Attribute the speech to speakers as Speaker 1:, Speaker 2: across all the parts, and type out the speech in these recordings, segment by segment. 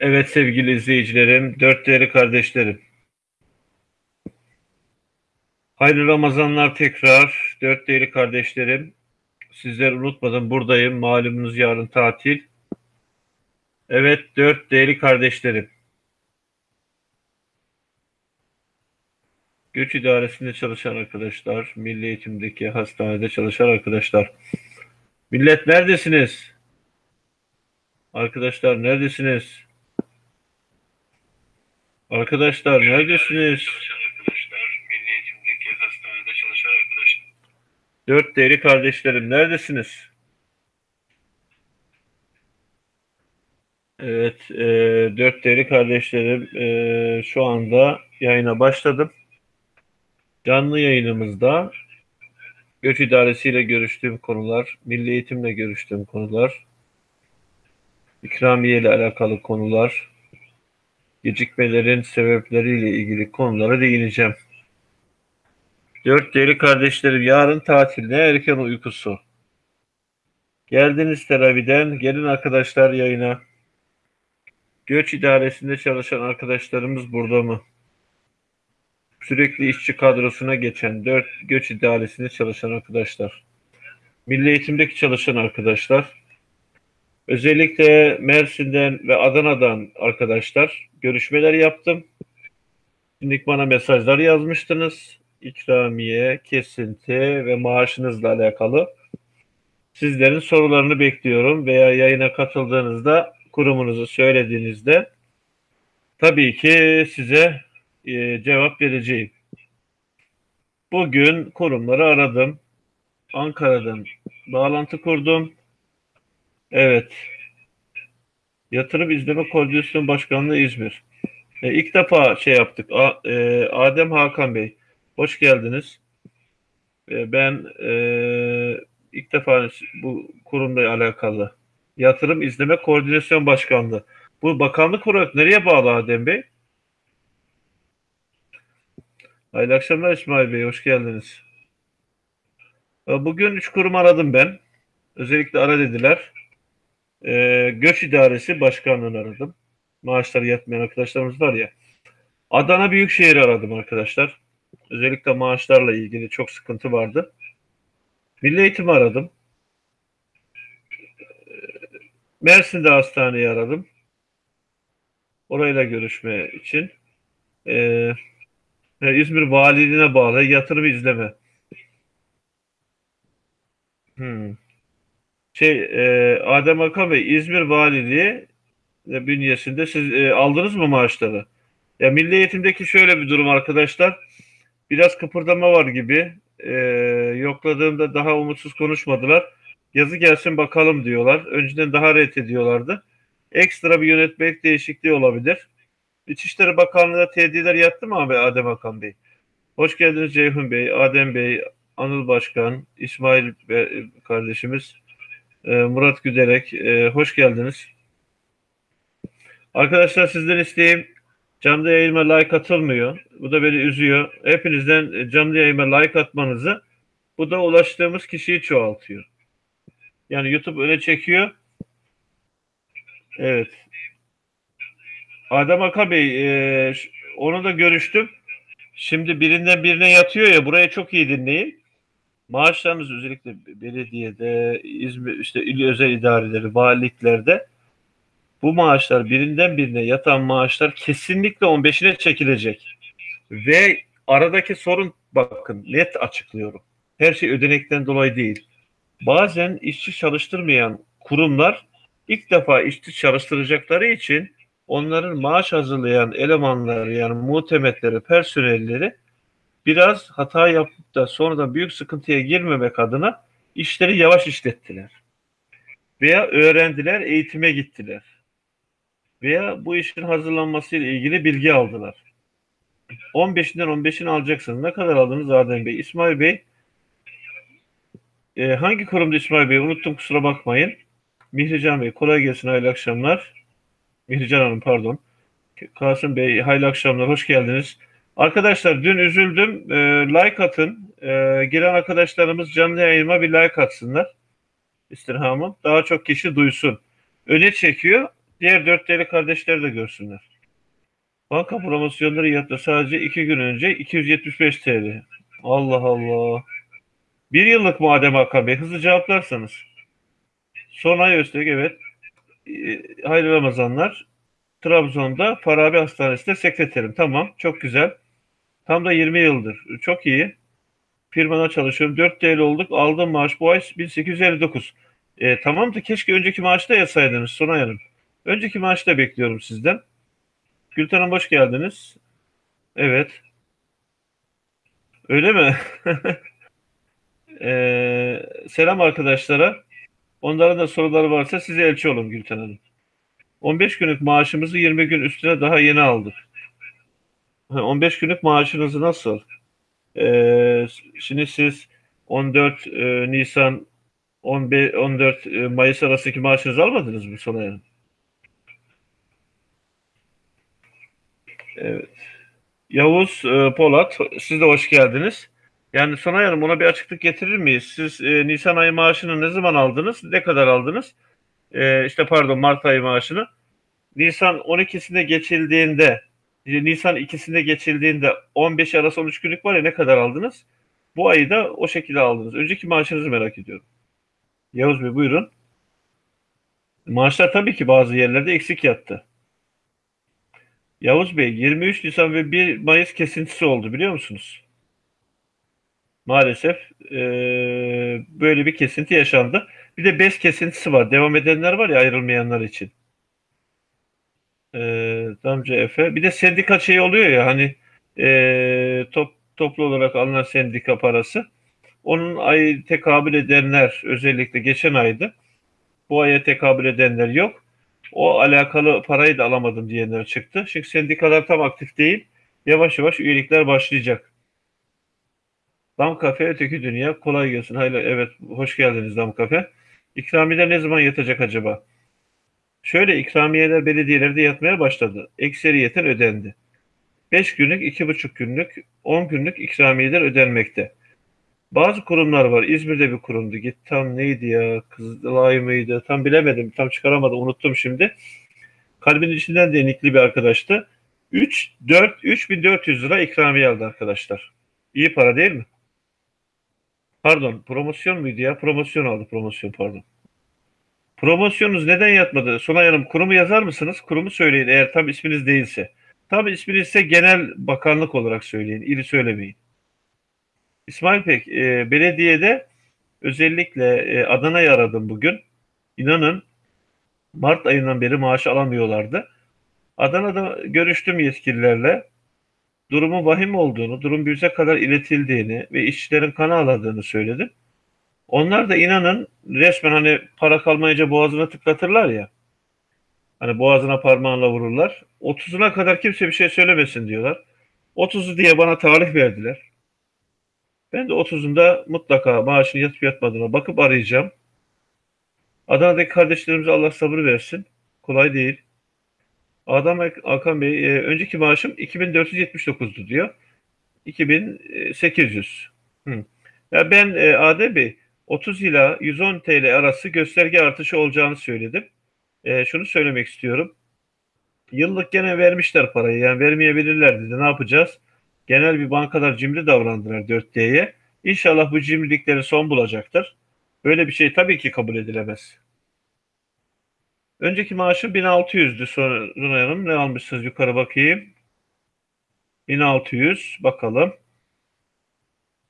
Speaker 1: Evet sevgili izleyicilerim, dört değerli kardeşlerim. Hayırlı Ramazanlar tekrar. Dört değerli kardeşlerim. Sizleri unutmadım buradayım. Malumunuz yarın tatil. Evet dört değerli kardeşlerim. Göç idaresinde çalışan arkadaşlar, milli eğitimdeki hastanede çalışan arkadaşlar. Millet neredesiniz? Arkadaşlar neredesiniz? Arkadaşlar neredesiniz? Arkadaşlar, milli eğitimdeki hastanede çalışan arkadaşlar. Dört değerli kardeşlerim neredesiniz? Evet, e, dört değerli kardeşlerim e, şu anda yayına başladım. Canlı yayınımızda Göç İdaresi ile görüştüğüm konular, Milli Eğitimle görüştüğüm konular, ikramiye ile alakalı konular, gecikmelerin sebepleriyle ilgili konulara değineceğim. Dört değerli kardeşlerim yarın tatil ne erken uykusu. Geldiniz teraviden gelin arkadaşlar yayına. Göç idaresinde çalışan arkadaşlarımız burada mı? Sürekli işçi kadrosuna geçen dört göç idaresinde çalışan arkadaşlar. Milli eğitimdeki çalışan arkadaşlar. Özellikle Mersin'den ve Adana'dan arkadaşlar görüşmeler yaptım. Şimdi bana mesajlar yazmıştınız. İkramiye, kesinti ve maaşınızla alakalı. Sizlerin sorularını bekliyorum veya yayına katıldığınızda kurumunuzu söylediğinizde tabii ki size e, cevap vereceğim. Bugün kurumları aradım. Ankara'dan bağlantı kurdum. Evet. Yatırım İzleme Koordinasyon Başkanlığı İzmir. E, ilk defa şey yaptık. A, e, Adem Hakan Bey, hoş geldiniz. E, ben e, ilk defa bu kurumla alakalı. Yatırım İzleme Koordinasyon Başkanlığı. Bu bakanlık olarak nereye bağlı Adem Bey? Hayırlı akşamlar İsmail Bey, hoş geldiniz. E, bugün üç kurum aradım ben. Özellikle ara dediler. E, Göç İdaresi Başkanlığı'nı aradım. Maaşları yatmayan arkadaşlarımız var ya. Adana Büyükşehir aradım arkadaşlar. Özellikle maaşlarla ilgili çok sıkıntı vardı. Milli Eğitim'i aradım. Mersin'de hastaneyi aradım. Orayla görüşme için. Ee, İzmir Valiliğine bağlı yatırım izleme. Hmm şey e, Adem Hakan Bey İzmir Valiliği e, bünyesinde siz e, aldınız mı maaşları? Ya milli eğitimdeki şöyle bir durum arkadaşlar. Biraz kıpırdama var gibi. E, yokladığımda daha umutsuz konuşmadılar. Yazı gelsin bakalım diyorlar. Önceden daha ret ediyorlardı. Ekstra bir yönetmelik değişikliği olabilir. İçişleri Bakanlığı'na tediler yattı mı abi Adem Hakan Bey? Hoş geldiniz Ceyhun Bey, Adem Bey, Anıl Başkan, İsmail kardeşimiz. Ee, Murat Güderek. E, hoş geldiniz. Arkadaşlar sizden isteğim canlı yayınıma like atılmıyor. Bu da beni üzüyor. Hepinizden canlı yayınıma like atmanızı bu da ulaştığımız kişiyi çoğaltıyor. Yani YouTube öne çekiyor. Evet. Adem Aka Bey e, onu da görüştüm. Şimdi birinden birine yatıyor ya buraya çok iyi dinleyin. Maaşlarımız özellikle belediyede, İzmir, işte il özel idareleri, valiliklerde bu maaşlar birinden birine yatan maaşlar kesinlikle 15'ine çekilecek. Ve aradaki sorun bakın net açıklıyorum. Her şey ödenekten dolayı değil. Bazen işçi çalıştırmayan kurumlar ilk defa işçi çalıştıracakları için onların maaş hazırlayan elemanları yani muhtemetleri, personelleri biraz hata yapıp da sonradan büyük sıkıntıya girmemek adına işleri yavaş işlettiler. Veya öğrendiler, eğitime gittiler. Veya bu işin hazırlanması ile ilgili bilgi aldılar. 15'inden 15'ini alacaksınız. Ne kadar aldınız Adem Bey? İsmail Bey e, hangi kurumda İsmail Bey? Unuttum kusura bakmayın. Mihrican Bey kolay gelsin hayırlı akşamlar. Mihrican Hanım pardon. Kasım Bey hayırlı akşamlar hoş geldiniz. Arkadaşlar dün üzüldüm. E, like atın. E, giren arkadaşlarımız canlı yayınıma bir like atsınlar. İstirhamım. Daha çok kişi duysun. Öne çekiyor. Diğer dört değerli kardeşler de görsünler. Banka promosyonları yattı sadece iki gün önce 275 TL. Allah Allah. Bir yıllık mı Adem Hakan Bey? Hızlı cevaplarsanız. Son ay Öztürk evet. Ee, hayırlı Ramazanlar. Trabzon'da Farabi Hastanesi'nde sekreterim. Tamam. Çok güzel. Tam da 20 yıldır. Çok iyi. Firmada çalışıyorum. 4 TL olduk. Aldığım maaş bu ay 1859. E, tamam da keşke önceki maaşta yatsaydınız Sonay Hanım. Önceki maaşı da bekliyorum sizden. Gülten Hanım hoş geldiniz. Evet. Öyle mi? Ee, selam arkadaşlara. Onların da soruları varsa size elçi olun Gülten Hanım. 15 günlük maaşımızı 20 gün üstüne daha yeni aldık. 15 günlük maaşınızı nasıl? Ee, şimdi siz 14 e, Nisan 15, 14 e, Mayıs arasındaki maaşınızı almadınız mı Sonay Hanım? Evet. Yavuz e, Polat, siz de hoş geldiniz. Yani Sonay Hanım ona bir açıklık getirir miyiz? Siz e, Nisan ayı maaşını ne zaman aldınız? Ne kadar aldınız? E, işte pardon Mart ayı maaşını. Nisan 12'sinde geçildiğinde Nisan 2'sinde geçildiğinde 15 arası 13 günlük var ya ne kadar aldınız? Bu ayı da o şekilde aldınız. Önceki maaşınızı merak ediyorum. Yavuz Bey buyurun. Maaşlar tabii ki bazı yerlerde eksik yattı. Yavuz Bey 23 Nisan ve 1 Mayıs kesintisi oldu biliyor musunuz? Maalesef e, böyle bir kesinti yaşandı. Bir de bez kesintisi var. Devam edenler var ya ayrılmayanlar için. E, Damca Efe. Bir de sendika şey oluyor ya hani e, top, toplu olarak alınan sendika parası. Onun ay tekabül edenler özellikle geçen aydı. Bu aya tekabül edenler yok. O alakalı parayı da alamadım diyenler çıktı. Çünkü sendikalar tam aktif değil. Yavaş yavaş üyelikler başlayacak. Dam Kafe Öteki Dünya kolay gelsin. Hayır, evet hoş geldiniz Dam Kafe. İkramiyeler ne zaman yatacak acaba? Şöyle ikramiyeler belediyelerde yatmaya başladı. Ekseriyeten ödendi. 5 günlük, 2,5 günlük, 10 günlük ikramiyeler ödenmekte. Bazı kurumlar var. İzmir'de bir kurumdu. Git tam neydi ya? Kızılay mıydı? Tam bilemedim. Tam çıkaramadım. Unuttum şimdi. Kalbin içinden denikli bir arkadaştı. 3, 4, 3400 lira ikramiye aldı arkadaşlar. İyi para değil mi? Pardon promosyon muydu ya? Promosyon aldı promosyon pardon. Promosyonunuz neden yatmadı? Sonay Hanım kurumu yazar mısınız? Kurumu söyleyin eğer tam isminiz değilse. Tam isminiz ise genel bakanlık olarak söyleyin. İri söylemeyin. İsmail Pek, e, belediyede özellikle e, Adana'yı aradım bugün. İnanın Mart ayından beri maaş alamıyorlardı. Adana'da görüştüm yetkililerle durumun vahim olduğunu, durum bize kadar iletildiğini ve işçilerin kan ağladığını söyledim. Onlar da inanın resmen hani para kalmayınca boğazına tıklatırlar ya. Hani boğazına parmağınla vururlar. 30'una kadar kimse bir şey söylemesin diyorlar. 30'u diye bana tarih verdiler. Ben de 30'unda mutlaka maaşını yatıp yatmadığına bakıp arayacağım. Adana'daki kardeşlerimize Allah sabır versin. Kolay değil. Adam Hakan Bey, e, önceki maaşım 2479'du diyor. 2800. Hı. Ya ben e, Adem Bey 30 ila 110 TL arası gösterge artışı olacağını söyledim. E, şunu söylemek istiyorum. Yıllık gene vermişler parayı. Yani vermeyebilirler dedi. Ne yapacağız? Genel bir bankalar cimri davrandılar 4D'ye. İnşallah bu cimrilikleri son bulacaktır. Böyle bir şey tabii ki kabul edilemez. Önceki maaşı 1600'dü Sunay. Ne almışsınız yukarı bakayım. 1600 bakalım.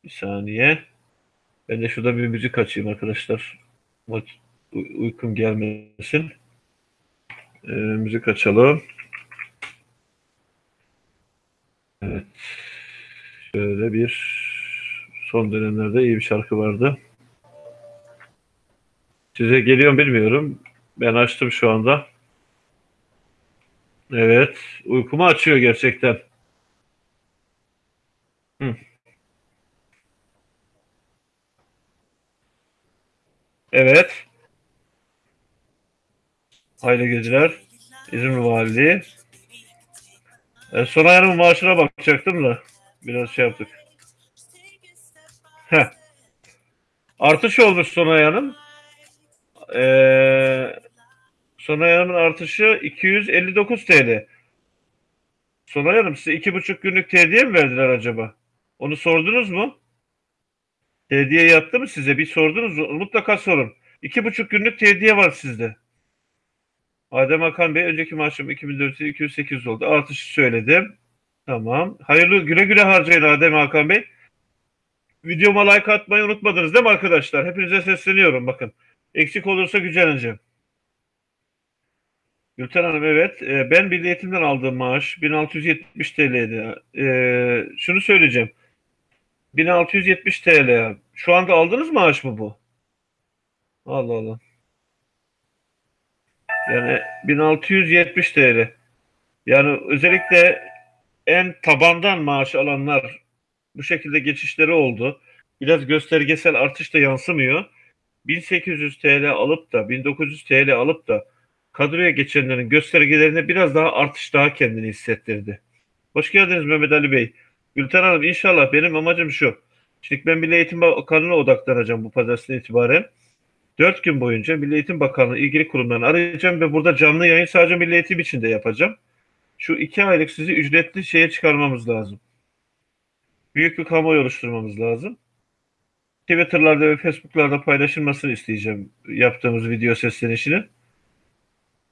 Speaker 1: Bir saniye. Ben de şurada bir müzik açayım arkadaşlar. Uykum gelmesin. Ee, müzik açalım. Evet. Şöyle bir son dönemlerde iyi bir şarkı vardı. Size geliyor bilmiyorum. Ben açtım şu anda. Evet. Uykumu açıyor gerçekten. Hı. Evet. Hayırlı geceler. İzmir Valiliği. E, son ayarımın maaşına bakacaktım da. Biraz şey yaptık. Heh. Artış olmuş son ayarın. Ee, Sonay Hanım'ın artışı 259 TL. Sonay Hanım size iki buçuk günlük tediye mi verdiler acaba? Onu sordunuz mu? Tediye yattı mı size? Bir sordunuz mu? Mutlaka sorun. İki buçuk günlük tediye var sizde. Adem Hakan Bey önceki maaşım 2400 208 oldu. Artışı söyledim. Tamam. Hayırlı güle güle harcayın Adem Hakan Bey. Videoma like atmayı unutmadınız değil mi arkadaşlar? Hepinize sesleniyorum bakın. Eksik olursa güceneceğim. Gülten Hanım evet. Ee, ben Milli Eğitim'den aldığım maaş 1670 TL'ydi. Ee, şunu söyleyeceğim. 1670 TL. Şu anda aldınız maaş mı bu? Allah Allah. Yani 1670 TL. Yani özellikle en tabandan maaş alanlar bu şekilde geçişleri oldu. Biraz göstergesel artış da yansımıyor. 1800 TL alıp da 1900 TL alıp da kadroya geçenlerin göstergelerine biraz daha artış daha kendini hissettirdi. Hoş geldiniz Mehmet Ali Bey. Gülten Hanım inşallah benim amacım şu. Şimdi ben Milli Eğitim Bakanlığı'na odaklanacağım bu pazartesinden itibaren. Dört gün boyunca Milli Eğitim Bakanlığı ilgili kurumlarını arayacağım ve burada canlı yayın sadece Milli Eğitim için de yapacağım. Şu iki aylık sizi ücretli şeye çıkarmamız lazım. Büyük bir kamuoyu oluşturmamız lazım. Twitter'larda ve Facebook'larda paylaşılmasını isteyeceğim yaptığımız video seslenişini.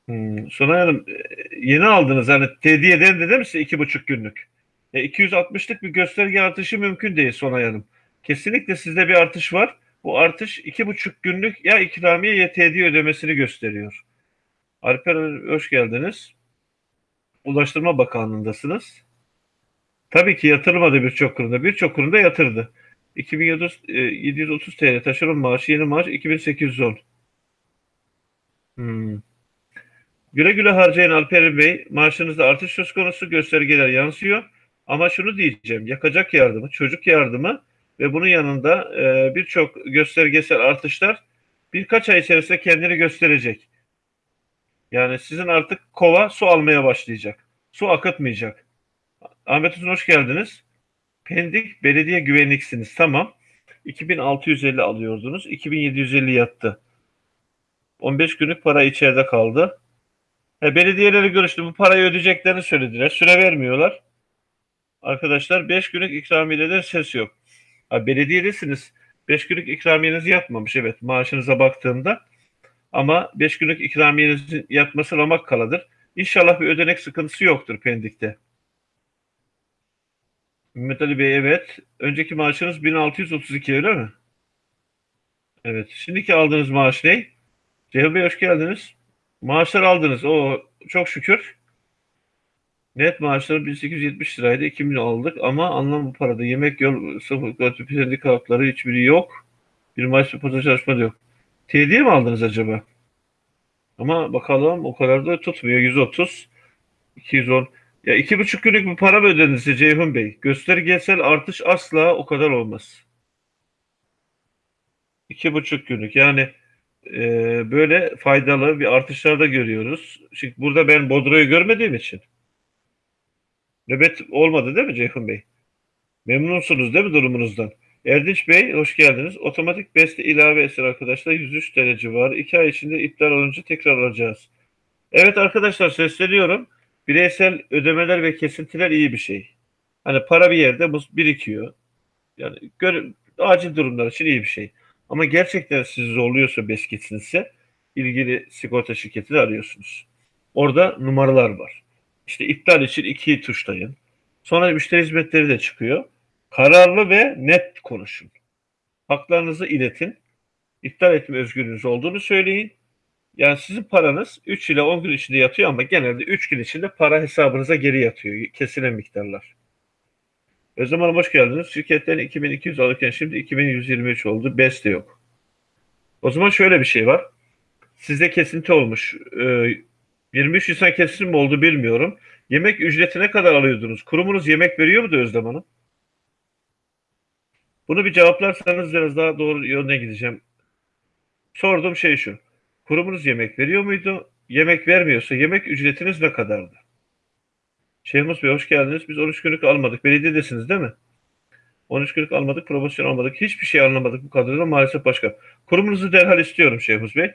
Speaker 1: Hmm, Sonay Hanım e, yeni aldınız hani tediye dendi değil mi size iki buçuk günlük? E, 260'lık bir gösterge artışı mümkün değil Sonay Hanım. Kesinlikle sizde bir artış var. Bu artış iki buçuk günlük ya ikramiye ya tediye ödemesini gösteriyor. Alper hoş geldiniz. Ulaştırma Bakanlığı'ndasınız. Tabii ki yatırmadı birçok kurumda. Birçok kurumda yatırdı. 2730 TL taşeron maaşı, yeni maaş 2810. Hmm. Güle güle harcayın Alper Bey. Maaşınızda artış söz konusu göstergeler yansıyor. Ama şunu diyeceğim. Yakacak yardımı, çocuk yardımı ve bunun yanında e, birçok göstergesel artışlar birkaç ay içerisinde kendini gösterecek. Yani sizin artık kova su almaya başlayacak. Su akıtmayacak. Ahmet Uzun hoş geldiniz. Pendik belediye güvenliksiniz. Tamam. 2650 alıyordunuz. 2750 yattı. 15 günlük para içeride kaldı. E, belediyeleri görüştü. Bu parayı ödeyeceklerini söylediler. Süre vermiyorlar. Arkadaşlar 5 günlük ikramiyeden ses yok. Ha, belediyedesiniz. 5 günlük ikramiyeniz yatmamış. Evet maaşınıza baktığımda. Ama 5 günlük ikramiyenizin yatması ramak kaladır. İnşallah bir ödenek sıkıntısı yoktur Pendik'te. Mehmet Ali Bey evet. Önceki maaşınız 1632 öyle mi? Evet. Şimdiki aldığınız maaş ne? Ceyhun Bey hoş geldiniz. Maaşlar aldınız. O çok şükür. Net maaşları 1870 liraydı. 2000 aldık ama anlam bu parada. Yemek, yol, sıfır, kötü, sendik hakları hiçbiri yok. Bir ve pazar çalışma da yok. Tediye mi aldınız acaba? Ama bakalım o kadar da tutmuyor. 130, 210. Ya iki buçuk günlük bir para mı ödediniz Ceyhun Bey? Göstergesel artış asla o kadar olmaz. İki buçuk günlük yani e, böyle faydalı bir artışlar da görüyoruz. Şimdi burada ben Bodro'yu görmediğim için nöbet olmadı değil mi Ceyhun Bey? Memnunsunuz değil mi durumunuzdan? Erdinç Bey hoş geldiniz. Otomatik beste ilave eser arkadaşlar 103 derece var. İki ay içinde iptal olunca tekrar alacağız. Evet arkadaşlar sesleniyorum. Bireysel ödemeler ve kesintiler iyi bir şey. Hani para bir yerde birikiyor. Yani gör, acil durumlar için iyi bir şey. Ama gerçekten sizi zorluyorsa beskitinse ilgili sigorta şirketini arıyorsunuz. Orada numaralar var. İşte iptal için iki tuşlayın. Sonra müşteri hizmetleri de çıkıyor. Kararlı ve net konuşun. Haklarınızı iletin. İptal etme özgürlüğünüz olduğunu söyleyin. Yani sizin paranız 3 ile 10 gün içinde yatıyor ama genelde 3 gün içinde para hesabınıza geri yatıyor. Kesilen miktarlar. Özlem Hanım hoş geldiniz. Şirketlerin 2200 alırken şimdi 2123 oldu. BES de yok. O zaman şöyle bir şey var. Sizde kesinti olmuş. Ee, 23 Nisan kesin mi oldu bilmiyorum. Yemek ücreti ne kadar alıyordunuz? Kurumunuz yemek veriyor mu da Özlem Hanım? Bunu bir cevaplarsanız biraz daha doğru yönde gideceğim. Sorduğum şey şu. Kurumunuz yemek veriyor muydu? Yemek vermiyorsa yemek ücretiniz ne kadardı? Şeyhmus Bey hoş geldiniz. Biz 13 günlük almadık. Belediyedesiniz değil mi? 13 günlük almadık, promosyon almadık. Hiçbir şey anlamadık bu kadroda maalesef başka. Kurumunuzu derhal istiyorum Şeyhmus Bey.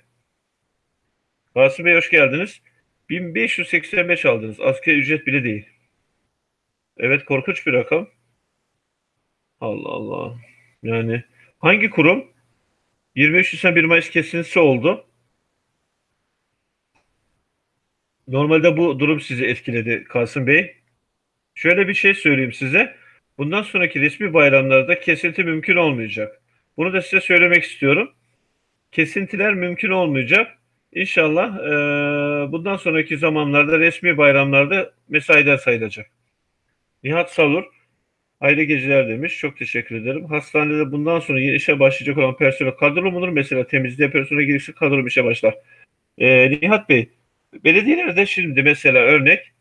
Speaker 1: Kasım Bey hoş geldiniz. 1585 aldınız. Asgari ücret bile değil. Evet korkunç bir rakam. Allah Allah. Yani hangi kurum? 23 Nisan 1 Mayıs kesintisi oldu. Normalde bu durum sizi etkiledi Kasım Bey. Şöyle bir şey söyleyeyim size. Bundan sonraki resmi bayramlarda kesinti mümkün olmayacak. Bunu da size söylemek istiyorum. Kesintiler mümkün olmayacak. İnşallah e, bundan sonraki zamanlarda resmi bayramlarda mesaiden sayılacak. Nihat Salur, hayırlı geceler demiş. Çok teşekkür ederim. Hastanede bundan sonra yeni işe başlayacak olan personel kadro mudur? Mesela temizliğe personel gelirse kadro işe başlar. E, Nihat Bey, belediyelerde şimdi mesela örnek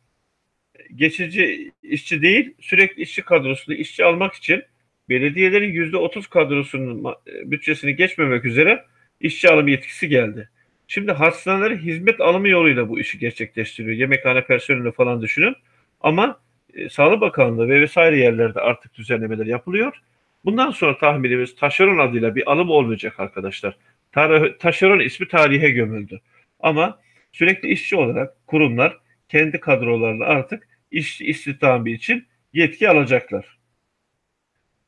Speaker 1: geçici işçi değil sürekli işçi kadrosunu işçi almak için belediyelerin yüzde otuz kadrosunun bütçesini geçmemek üzere işçi alım yetkisi geldi. Şimdi hastaneler hizmet alımı yoluyla bu işi gerçekleştiriyor. Yemekhane personeli falan düşünün. Ama e, Sağlık Bakanlığı ve vesaire yerlerde artık düzenlemeler yapılıyor. Bundan sonra tahminimiz taşeron adıyla bir alım olmayacak arkadaşlar. Tar taşeron ismi tarihe gömüldü. Ama sürekli işçi olarak kurumlar kendi kadrolarını artık iş istihdamı için yetki alacaklar.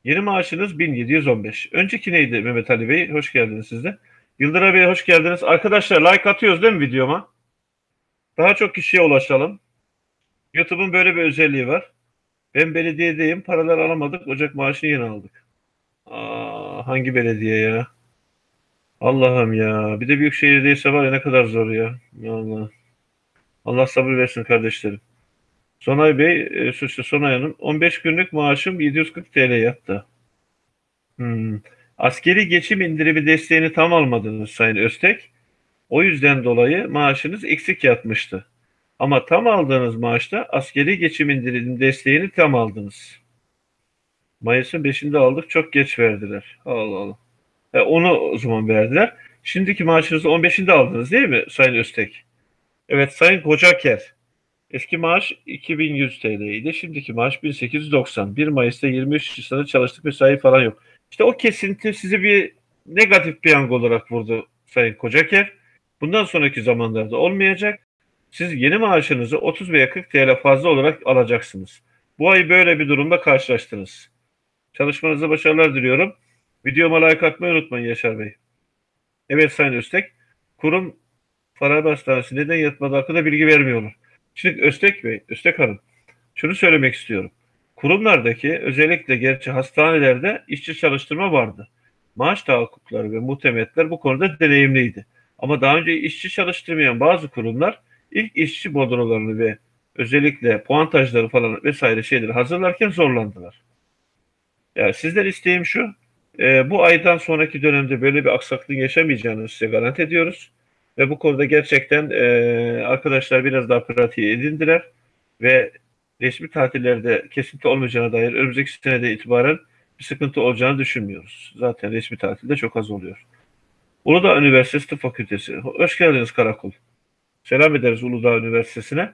Speaker 1: Yeni maaşınız 1715. Önceki neydi Mehmet Ali Bey? Hoş geldiniz siz de. Yıldıray Bey hoş geldiniz. Arkadaşlar like atıyoruz değil mi videoma? Daha çok kişiye ulaşalım. YouTube'un böyle bir özelliği var. Ben belediyedeyim. Paralar alamadık. Ocak maaşını yeni aldık. Aa, hangi belediye ya? Allah'ım ya. Bir de büyük şehirdeyse var ya ne kadar zor ya. Allah. Allah sabır versin kardeşlerim. Sonay Bey, e, suçlu Sonay Hanım. 15 günlük maaşım 740 TL yattı. Hmm. Askeri geçim indirimi desteğini tam almadınız Sayın Öztek. O yüzden dolayı maaşınız eksik yatmıştı. Ama tam aldığınız maaşta askeri geçim indirimi desteğini tam aldınız. Mayıs'ın 5'inde aldık. Çok geç verdiler. Allah Allah. E, onu o zaman verdiler. Şimdiki maaşınızı 15'inde aldınız değil mi Sayın Öztek? Evet Sayın Kocaker. Eski maaş 2100 TL idi. Şimdiki maaş 1890. 1 Mayıs'ta 23 Nisan'da çalıştık mesai falan yok. İşte o kesinti sizi bir negatif piyango olarak vurdu Sayın Kocaker. Bundan sonraki zamanlarda olmayacak. Siz yeni maaşınızı 30 veya 40 TL fazla olarak alacaksınız. Bu ay böyle bir durumda karşılaştınız. Çalışmanızda başarılar diliyorum. Videoma like atmayı unutmayın Yaşar Bey. Evet Sayın Öztek. Kurum Farabi Hastanesi neden yatmadı hakkında bilgi vermiyorlar. Şimdi Öztek Bey, Öztek Hanım, şunu söylemek istiyorum. Kurumlardaki özellikle gerçi hastanelerde işçi çalıştırma vardı. Maaş tahakkukları ve muhtemetler bu konuda deneyimliydi. Ama daha önce işçi çalıştırmayan bazı kurumlar ilk işçi bodrolarını ve özellikle puantajları falan vesaire şeyleri hazırlarken zorlandılar. Yani sizden isteğim şu, e, bu aydan sonraki dönemde böyle bir aksaklığın yaşamayacağını size garanti ediyoruz. Ve bu konuda gerçekten e, arkadaşlar biraz daha pratiği edindiler ve resmi tatillerde kesinti olmayacağına dair önümüzdeki senede itibaren bir sıkıntı olacağını düşünmüyoruz. Zaten resmi tatilde çok az oluyor. Uludağ Üniversitesi Tıp Fakültesi. Hoş geldiniz Karakol. Selam ederiz Uludağ Üniversitesi'ne.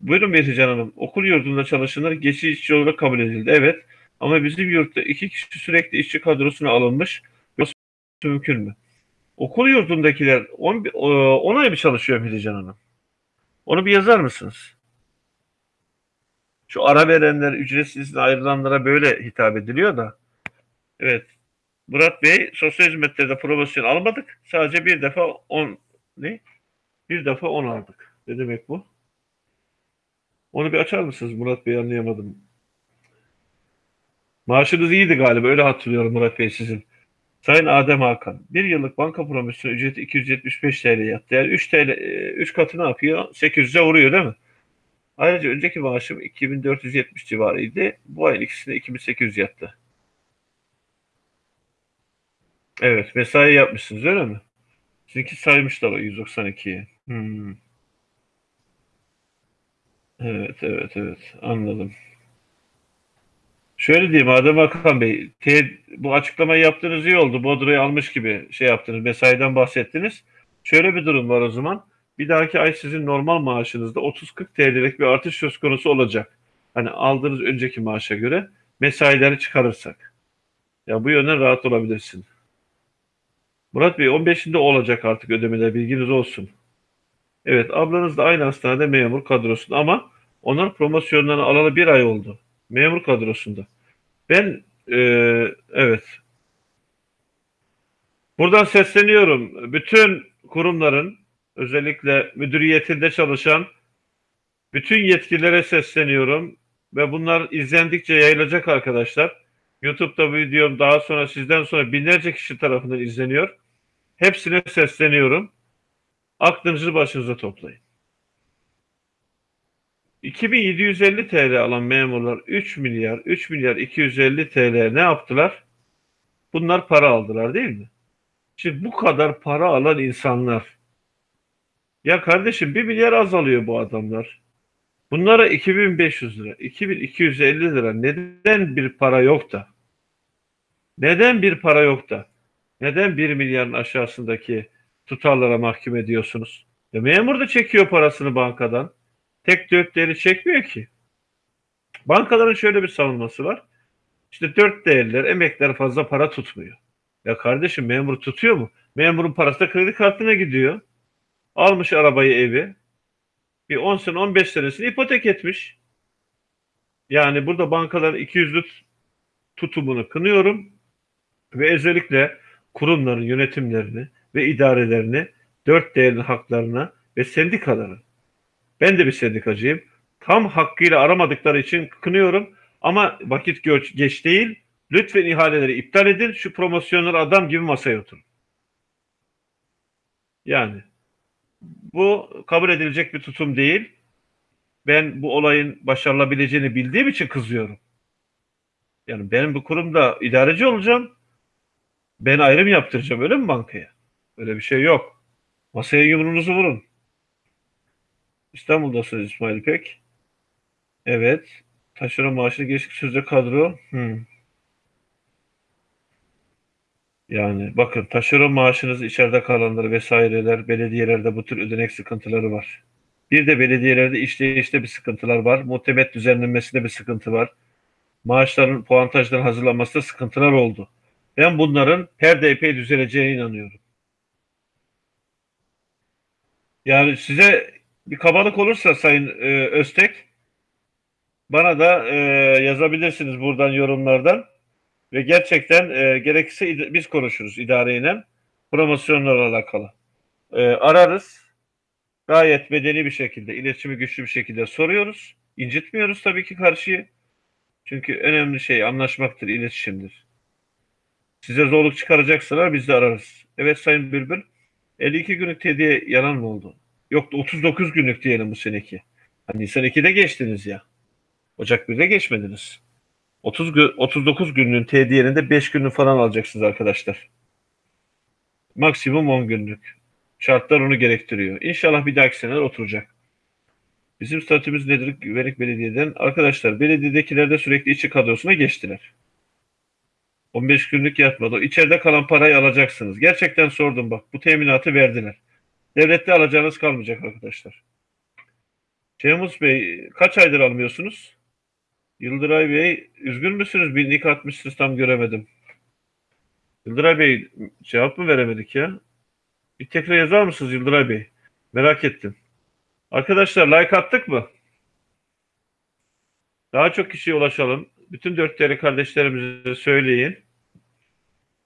Speaker 1: Buyurun Betican Hanım. Okul yurdunda çalışanlar geçici işçi olarak kabul edildi. Evet. Ama bizim yurtta iki kişi sürekli işçi kadrosuna alınmış. Yoksa mümkün mü? Okul yurdundakiler 10 ay mı çalışıyor Filican Hanım? Onu bir yazar mısınız? Şu ara verenler, ücretsiz ayrılanlara böyle hitap ediliyor da. Evet. Murat Bey, sosyal hizmetlerde promosyon almadık. Sadece bir defa 10 ne? Bir defa 10 aldık. Ne demek bu? Onu bir açar mısınız Murat Bey anlayamadım. Maaşınız iyiydi galiba öyle hatırlıyorum Murat Bey sizin. Sayın Adem Hakan, bir yıllık banka promosyon ücreti 275 TL yattı. Yani 3 TL, 3 katı ne yapıyor? 800'e vuruyor değil mi? Ayrıca önceki maaşım 2470 civarıydı. Bu ayın ikisinde 2800 yattı. Evet, mesai yapmışsınız öyle mi? Sizinki saymışlar o 192'yi. Hmm. Evet, evet, evet. Anladım. Şöyle diyeyim Adem Hakan Bey, te, bu açıklamayı yaptığınız iyi oldu. Bodro'yu almış gibi şey yaptınız, mesaiden bahsettiniz. Şöyle bir durum var o zaman. Bir dahaki ay sizin normal maaşınızda 30-40 TL'lik bir artış söz konusu olacak. Hani aldığınız önceki maaşa göre mesaileri çıkarırsak. Ya bu yönden rahat olabilirsin. Murat Bey 15'inde olacak artık ödemeler bilginiz olsun. Evet, ablanız da aynı hastanede memur kadrosunda ama onlar promosyonlarını alalı bir ay oldu. Memur kadrosunda. Ben e, evet buradan sesleniyorum. Bütün kurumların özellikle müdüriyetinde çalışan bütün yetkililere sesleniyorum ve bunlar izlendikçe yayılacak arkadaşlar. YouTube'da videom daha sonra sizden sonra binlerce kişi tarafından izleniyor. Hepsine sesleniyorum. Aklınızı başınıza toplayın. 2750 TL alan memurlar 3 milyar 3 milyar 250 TL ne yaptılar? Bunlar para aldılar değil mi? Şimdi bu kadar para alan insanlar ya kardeşim 1 milyar az alıyor bu adamlar. Bunlara 2500 lira, 2250 lira neden bir para yok da? Neden bir para yok da? Neden 1 milyarın aşağısındaki tutarlara mahkum ediyorsunuz? Ya memur da çekiyor parasını bankadan. Tek dört değeri çekmiyor ki. Bankaların şöyle bir savunması var. İşte dört değerler, emekler fazla para tutmuyor. Ya kardeşim memur tutuyor mu? Memurun parası da kredi kartına gidiyor. Almış arabayı evi. Bir 10 sene 15 senesini ipotek etmiş. Yani burada bankaların 200'lük tutumunu kınıyorum. Ve özellikle kurumların yönetimlerini ve idarelerini dört değerli haklarına ve sendikaları ben de bir sendikacıyım. Tam hakkıyla aramadıkları için kınıyorum. Ama vakit geç değil. Lütfen ihaleleri iptal edin. Şu promosyonları adam gibi masaya oturun. Yani bu kabul edilecek bir tutum değil. Ben bu olayın başarılabileceğini bildiğim için kızıyorum. Yani benim bu kurumda idareci olacağım. Ben ayrım yaptıracağım öyle mi bankaya? Öyle bir şey yok. Masaya yumruğunuzu vurun. İstanbul'dasınız İsmail Pek. Evet. Taşeron maaşını geçtik sözde kadro. Hmm. Yani bakın taşeron maaşınız içeride kalanları vesaireler belediyelerde bu tür ödenek sıkıntıları var. Bir de belediyelerde işleyişte bir sıkıntılar var. Muhtemet düzenlenmesinde bir sıkıntı var. Maaşların puantajların hazırlanmasında sıkıntılar oldu. Ben bunların her epey düzeleceğine inanıyorum. Yani size bir kabalık olursa Sayın e, Öztek bana da e, yazabilirsiniz buradan yorumlardan ve gerçekten e, gerekirse biz konuşuruz idareyle promosyonlarla alakalı. E, ararız gayet medeni bir şekilde, iletişimi güçlü bir şekilde soruyoruz. İncitmiyoruz tabii ki karşıyı. Çünkü önemli şey anlaşmaktır, iletişimdir. Size zorluk çıkaracaksalar biz de ararız. Evet Sayın Bülbül, 52 günlük tediye yalan mı oldu? Yok 39 günlük diyelim bu seneki. Hani Nisan 2'de geçtiniz ya. Ocak 1'de geçmediniz. 30 gün, 39 günlüğün tediyelerinde 5 günlük falan alacaksınız arkadaşlar. Maksimum 10 günlük. Şartlar onu gerektiriyor. İnşallah bir dahaki seneler oturacak. Bizim statümüz nedir? Güvenlik Belediye'den. Arkadaşlar belediyedekilerde sürekli içi kadrosuna geçtiler. 15 günlük yatmadı. İçeride kalan parayı alacaksınız. Gerçekten sordum bak. Bu teminatı verdiler. Devlette alacağınız kalmayacak arkadaşlar. Cemuz Bey kaç aydır almıyorsunuz? Yıldıray Bey üzgün müsünüz? Bir nick atmışsınız tam göremedim. Yıldıray Bey cevap mı veremedik ya? Bir tekrar yazar mısınız Yıldıray Bey? Merak ettim. Arkadaşlar like attık mı? Daha çok kişiye ulaşalım. Bütün dört değerli kardeşlerimize söyleyin.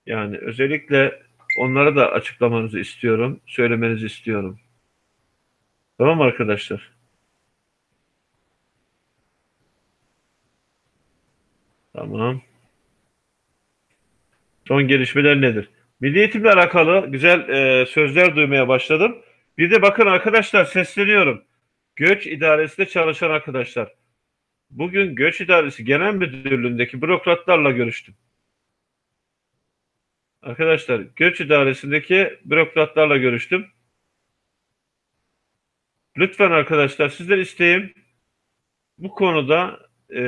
Speaker 1: Yani özellikle onlara da açıklamanızı istiyorum. Söylemenizi istiyorum. Tamam arkadaşlar? Tamam. Son gelişmeler nedir? Milli eğitimle alakalı güzel e, sözler duymaya başladım. Bir de bakın arkadaşlar sesleniyorum. Göç idaresinde çalışan arkadaşlar. Bugün Göç İdaresi Genel Müdürlüğü'ndeki bürokratlarla görüştüm. Arkadaşlar Göç İdaresi'ndeki bürokratlarla görüştüm. Lütfen arkadaşlar sizden isteğim bu konuda e,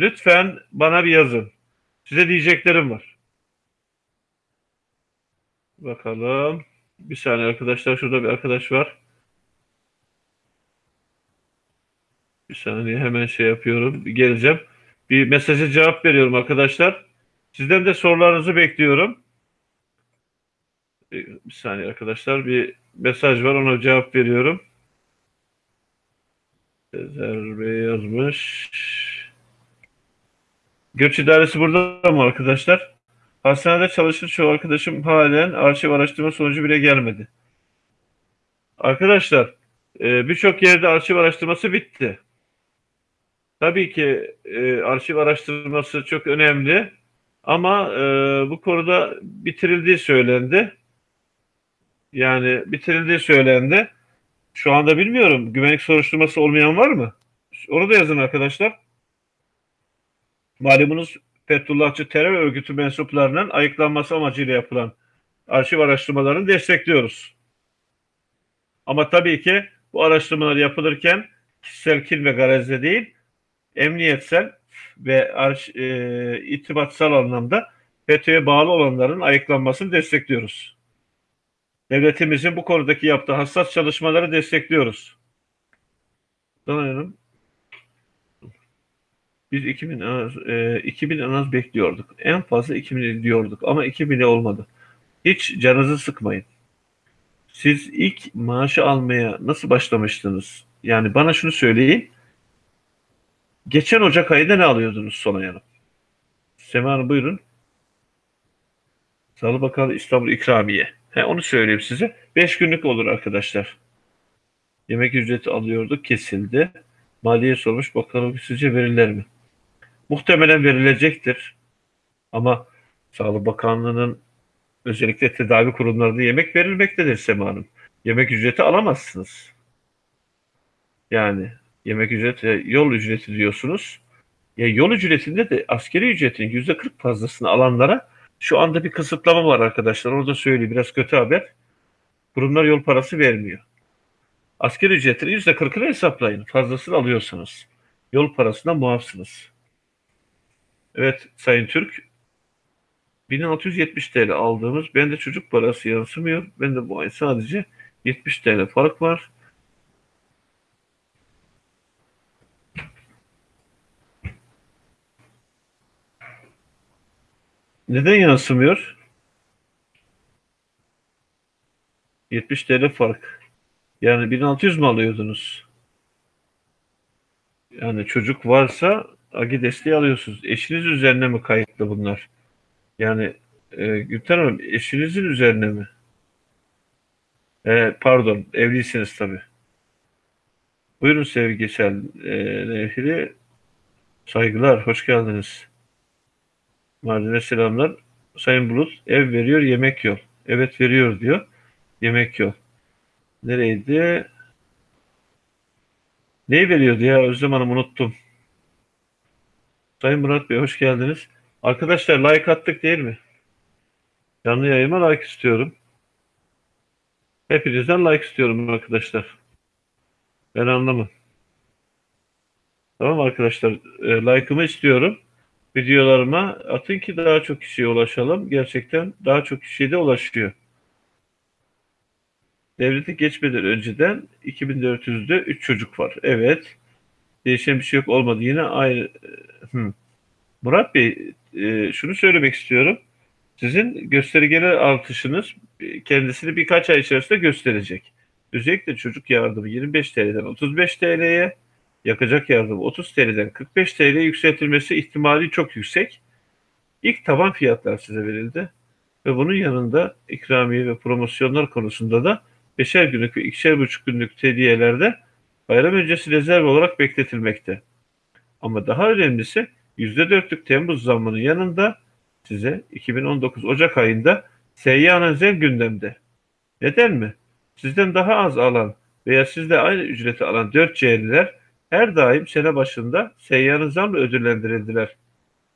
Speaker 1: lütfen bana bir yazın. Size diyeceklerim var. Bakalım. Bir saniye arkadaşlar. Şurada bir arkadaş var. Bir saniye hemen şey yapıyorum. Geleceğim. Bir mesaja cevap veriyorum arkadaşlar. Sizden de sorularınızı bekliyorum. Bir, bir saniye arkadaşlar bir mesaj var ona cevap veriyorum. Sezer Bey yazmış. Göç idaresi burada mı arkadaşlar? Hastanede çalışır çoğu arkadaşım halen arşiv araştırma sonucu bile gelmedi. Arkadaşlar e, birçok yerde arşiv araştırması bitti. Tabii ki e, arşiv araştırması çok önemli ama e, bu konuda bitirildiği söylendi. Yani bitirildiği söylendi. Şu anda bilmiyorum. Güvenlik soruşturması olmayan var mı? Onu da yazın arkadaşlar. Malumunuz Fethullahçı terör örgütü mensuplarının ayıklanması amacıyla yapılan arşiv araştırmalarını destekliyoruz. Ama tabii ki bu araştırmalar yapılırken kişisel kin ve garezle değil, emniyetsel ve arş, e, itibatsal anlamda FETÖ'ye bağlı olanların ayıklanmasını destekliyoruz. Devletimizin bu konudaki yaptığı hassas çalışmaları destekliyoruz. Sanırım biz 2000 en az, e, 2000 en az bekliyorduk. En fazla 2000 diyorduk ama 2000 olmadı. Hiç canınızı sıkmayın. Siz ilk maaşı almaya nasıl başlamıştınız? Yani bana şunu söyleyin. Geçen Ocak ayında ne alıyordunuz Sonay Hanım? Sema Hanım buyurun. Sağlık Bakanı İstanbul İkramiye. He, onu söyleyeyim size. 5 günlük olur arkadaşlar. Yemek ücreti alıyorduk kesildi. Maliye sormuş bakalım sizce verirler mi? Muhtemelen verilecektir. Ama Sağlık Bakanlığı'nın özellikle tedavi kurumlarında yemek verilmektedir Sema Hanım. Yemek ücreti alamazsınız. Yani yemek ücreti, yol ücreti diyorsunuz. Ya yol ücretinde de askeri ücretin yüzde 40 fazlasını alanlara şu anda bir kısıtlama var arkadaşlar. Orada söyleyeyim biraz kötü haber. Kurumlar yol parası vermiyor. Askeri ücretin yüzde 40'ını hesaplayın. Fazlasını alıyorsanız. Yol parasından muafsınız. Evet Sayın Türk 1670 TL aldığımız bende çocuk parası yansımıyor. Bende bu ay sadece 70 TL fark var. Neden yansımıyor? 70 TL fark. Yani 1600 mü alıyordunuz? Yani çocuk varsa AGI desteği alıyorsunuz. Eşiniz üzerine mi kayıtlı bunlar? Yani e, Gülten Hanım eşinizin üzerine mi? E, pardon evliysiniz tabii. Buyurun sevgisel e, nefili. Saygılar, hoş geldiniz. Mardin'e selamlar. Sayın Bulut, ev veriyor, yemek yok. Evet veriyor diyor, yemek yok. Nereydi? Neyi veriyordu ya Özlem Hanım unuttum. Sayın Murat Bey hoş geldiniz. Arkadaşlar like attık değil mi? Canlı yayıma like istiyorum. Hepinizden like istiyorum arkadaşlar. Ben anlamam. Tamam arkadaşlar. E, like'ımı istiyorum. Videolarıma atın ki daha çok kişiye ulaşalım. Gerçekten daha çok kişiye de ulaşıyor. Devleti geçmeden önceden 2400'de 3 çocuk var. Evet. Değişen bir şey yok olmadı. Yine aynı. Hmm. Murat Bey e, şunu söylemek istiyorum. Sizin göstergeler artışınız kendisini birkaç ay içerisinde gösterecek. Özellikle çocuk yardımı 25 TL'den 35 TL'ye, yakacak yardım 30 TL'den 45 TL'ye yükseltilmesi ihtimali çok yüksek. İlk taban fiyatlar size verildi. Ve bunun yanında ikramiye ve promosyonlar konusunda da beşer günlük ve ikişer buçuk günlük hediyelerde bayram öncesi rezerv olarak bekletilmekte. Ama daha önemlisi %4'lük Temmuz zammının yanında size 2019 Ocak ayında seyyanen zem gündemde. Neden mi? Sizden daha az alan veya sizle aynı ücreti alan 4 C'liler her daim sene başında seyyanın zamla ödüllendirildiler.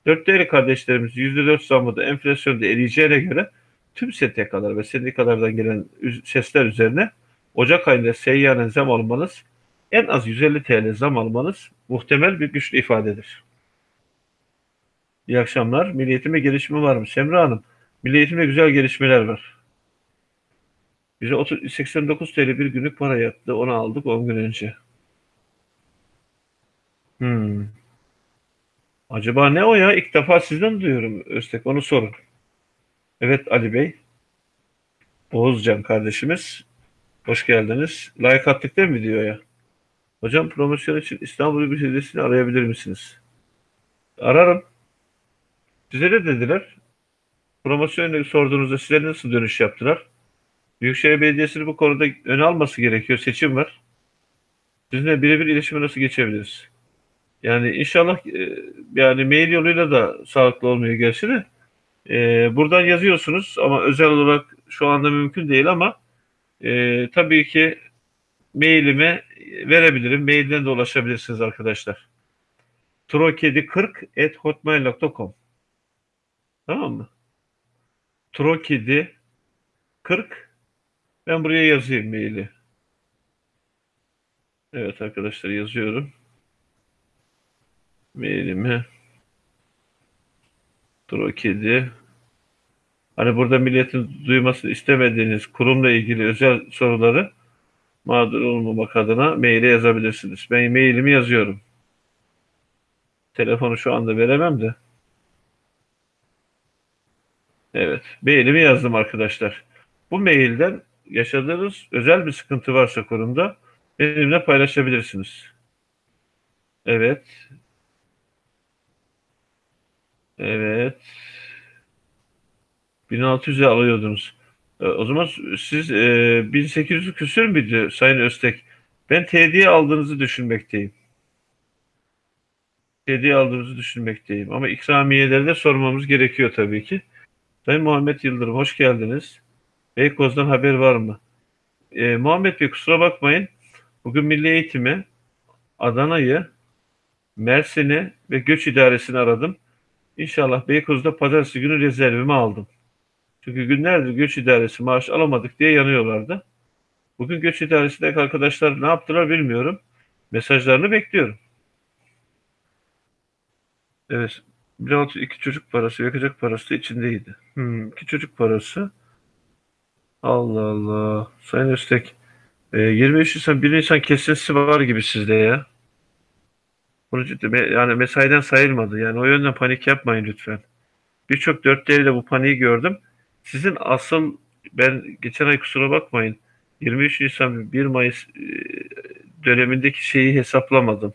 Speaker 1: 4 değerli kardeşlerimiz %4 zammı da enflasyonda eriyeceğine göre tüm STK'lar ve sendikalardan gelen sesler üzerine Ocak ayında seyyanen zam almanız en az 150 TL zam almanız muhtemel bir güçlü ifadedir. İyi akşamlar. Milliyetime gelişme var mı? Semra Hanım, Milliyetimde güzel gelişmeler var. Bize 30, 89 TL bir günlük para yattı. Onu aldık 10 gün önce. Hmm. Acaba ne o ya? İlk defa sizden duyuyorum Öztek. Onu sorun. Evet Ali Bey. Oğuzcan kardeşimiz. Hoş geldiniz. Like attık değil mi videoya? Hocam promosyon için İstanbul Belediyesi'ni arayabilir misiniz? Ararım. Size de dediler. Promosyonla sorduğunuzda size nasıl dönüş yaptılar? Büyükşehir Belediyesi'nin bu konuda ön alması gerekiyor. Seçim var. Sizinle birebir iletişime nasıl geçebiliriz? Yani inşallah e, yani mail yoluyla da sağlıklı olmuyor gerçi de. E, buradan yazıyorsunuz ama özel olarak şu anda mümkün değil ama e, tabii ki mailime verebilirim. Mailden de ulaşabilirsiniz arkadaşlar. trokedi40 at Tamam mı? Trokedi 40 ben buraya yazayım maili. Evet arkadaşlar yazıyorum. Mailimi Trokedi Hani burada milletin duymasını istemediğiniz kurumla ilgili özel soruları mağdur olmamak adına maile yazabilirsiniz. Ben mailimi yazıyorum. Telefonu şu anda veremem de. Evet. Mailimi yazdım arkadaşlar. Bu mailden yaşadığınız özel bir sıkıntı varsa kurumda benimle paylaşabilirsiniz. Evet. Evet. 1600'e alıyordunuz. E, o zaman siz e, 1800 küsür müydü Sayın Öztek? Ben TD'ye aldığınızı düşünmekteyim. TD'ye aldığınızı düşünmekteyim. Ama ikramiyeleri de sormamız gerekiyor tabii ki. Sayın Muhammed Yıldırım hoş geldiniz. Beykoz'dan haber var mı? E, Muhammed Bey kusura bakmayın. Bugün Milli Eğitim'i, Adana'yı, Mersin'i ve Göç İdaresi'ni aradım. İnşallah Beykoz'da pazartesi günü rezervimi aldım. Çünkü günlerdir göç idaresi maaş alamadık diye yanıyorlardı. Bugün göç idaresindeki arkadaşlar ne yaptılar bilmiyorum. Mesajlarını bekliyorum. Evet. 1600 iki çocuk parası, yakacak parası içindeydi. Hmm, iki çocuk parası. Allah Allah. Sayın Öztek. E, 23 Nisan 1 Nisan kesintisi var gibi sizde ya. Bunu ciddi, yani mesaiden sayılmadı. Yani o yönden panik yapmayın lütfen. Birçok dörtleriyle bu paniği gördüm. Sizin asıl ben geçen ay kusura bakmayın 23 Nisan 1 Mayıs e, dönemindeki şeyi hesaplamadım.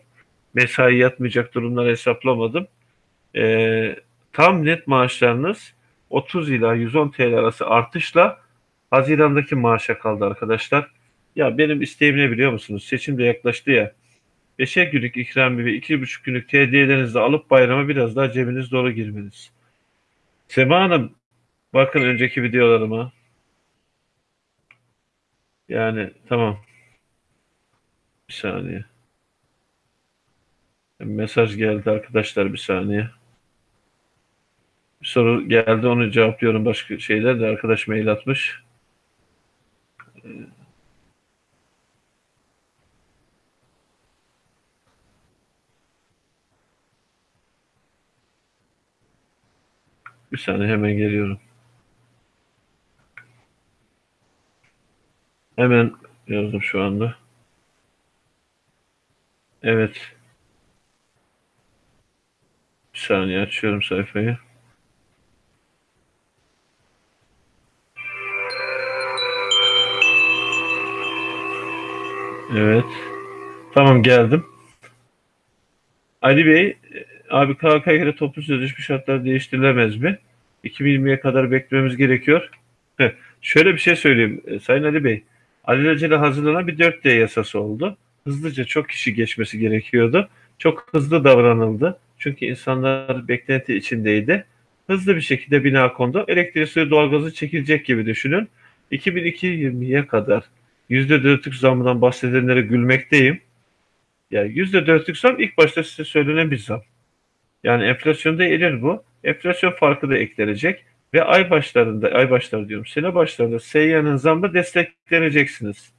Speaker 1: Mesai yatmayacak durumları hesaplamadım. Ee, tam net maaşlarınız 30 ila 110 TL arası artışla Haziran'daki maaşa kaldı arkadaşlar. Ya benim isteğim ne biliyor musunuz? Seçim de yaklaştı ya. 5'er günlük ikramiye ve 2,5 günlük TD'lerinizi alıp bayrama biraz daha cebiniz dolu girmeniz. Sema Hanım Bakın önceki videolarıma. Yani tamam. Bir saniye. Mesaj geldi arkadaşlar bir saniye. Bir soru geldi onu cevaplıyorum başka şeyler de arkadaş mail atmış. Bir saniye hemen geliyorum. Hemen yazdım şu anda. Evet. Bir saniye açıyorum sayfayı. Evet. Tamam geldim. Ali Bey, abi KK'ya göre toplu sözleşme şartları değiştirilemez mi? 2020'ye kadar beklememiz gerekiyor. Şöyle bir şey söyleyeyim e, Sayın Ali Bey alelacele hazırlanan bir 4D yasası oldu. Hızlıca çok kişi geçmesi gerekiyordu. Çok hızlı davranıldı. Çünkü insanlar beklenti içindeydi. Hızlı bir şekilde bina kondu. Elektrik, suyu, doğalgazı çekilecek gibi düşünün. 2020'ye kadar %4'lük zamdan bahsedenlere gülmekteyim. Yani %4'lük zam ilk başta size söylenen bir zam. Yani enflasyonda erir bu. Enflasyon farkı da eklenecek ve ay başlarında, ay başları diyorum, sene başlarında Seyyan'ın zammı destekleneceksiniz.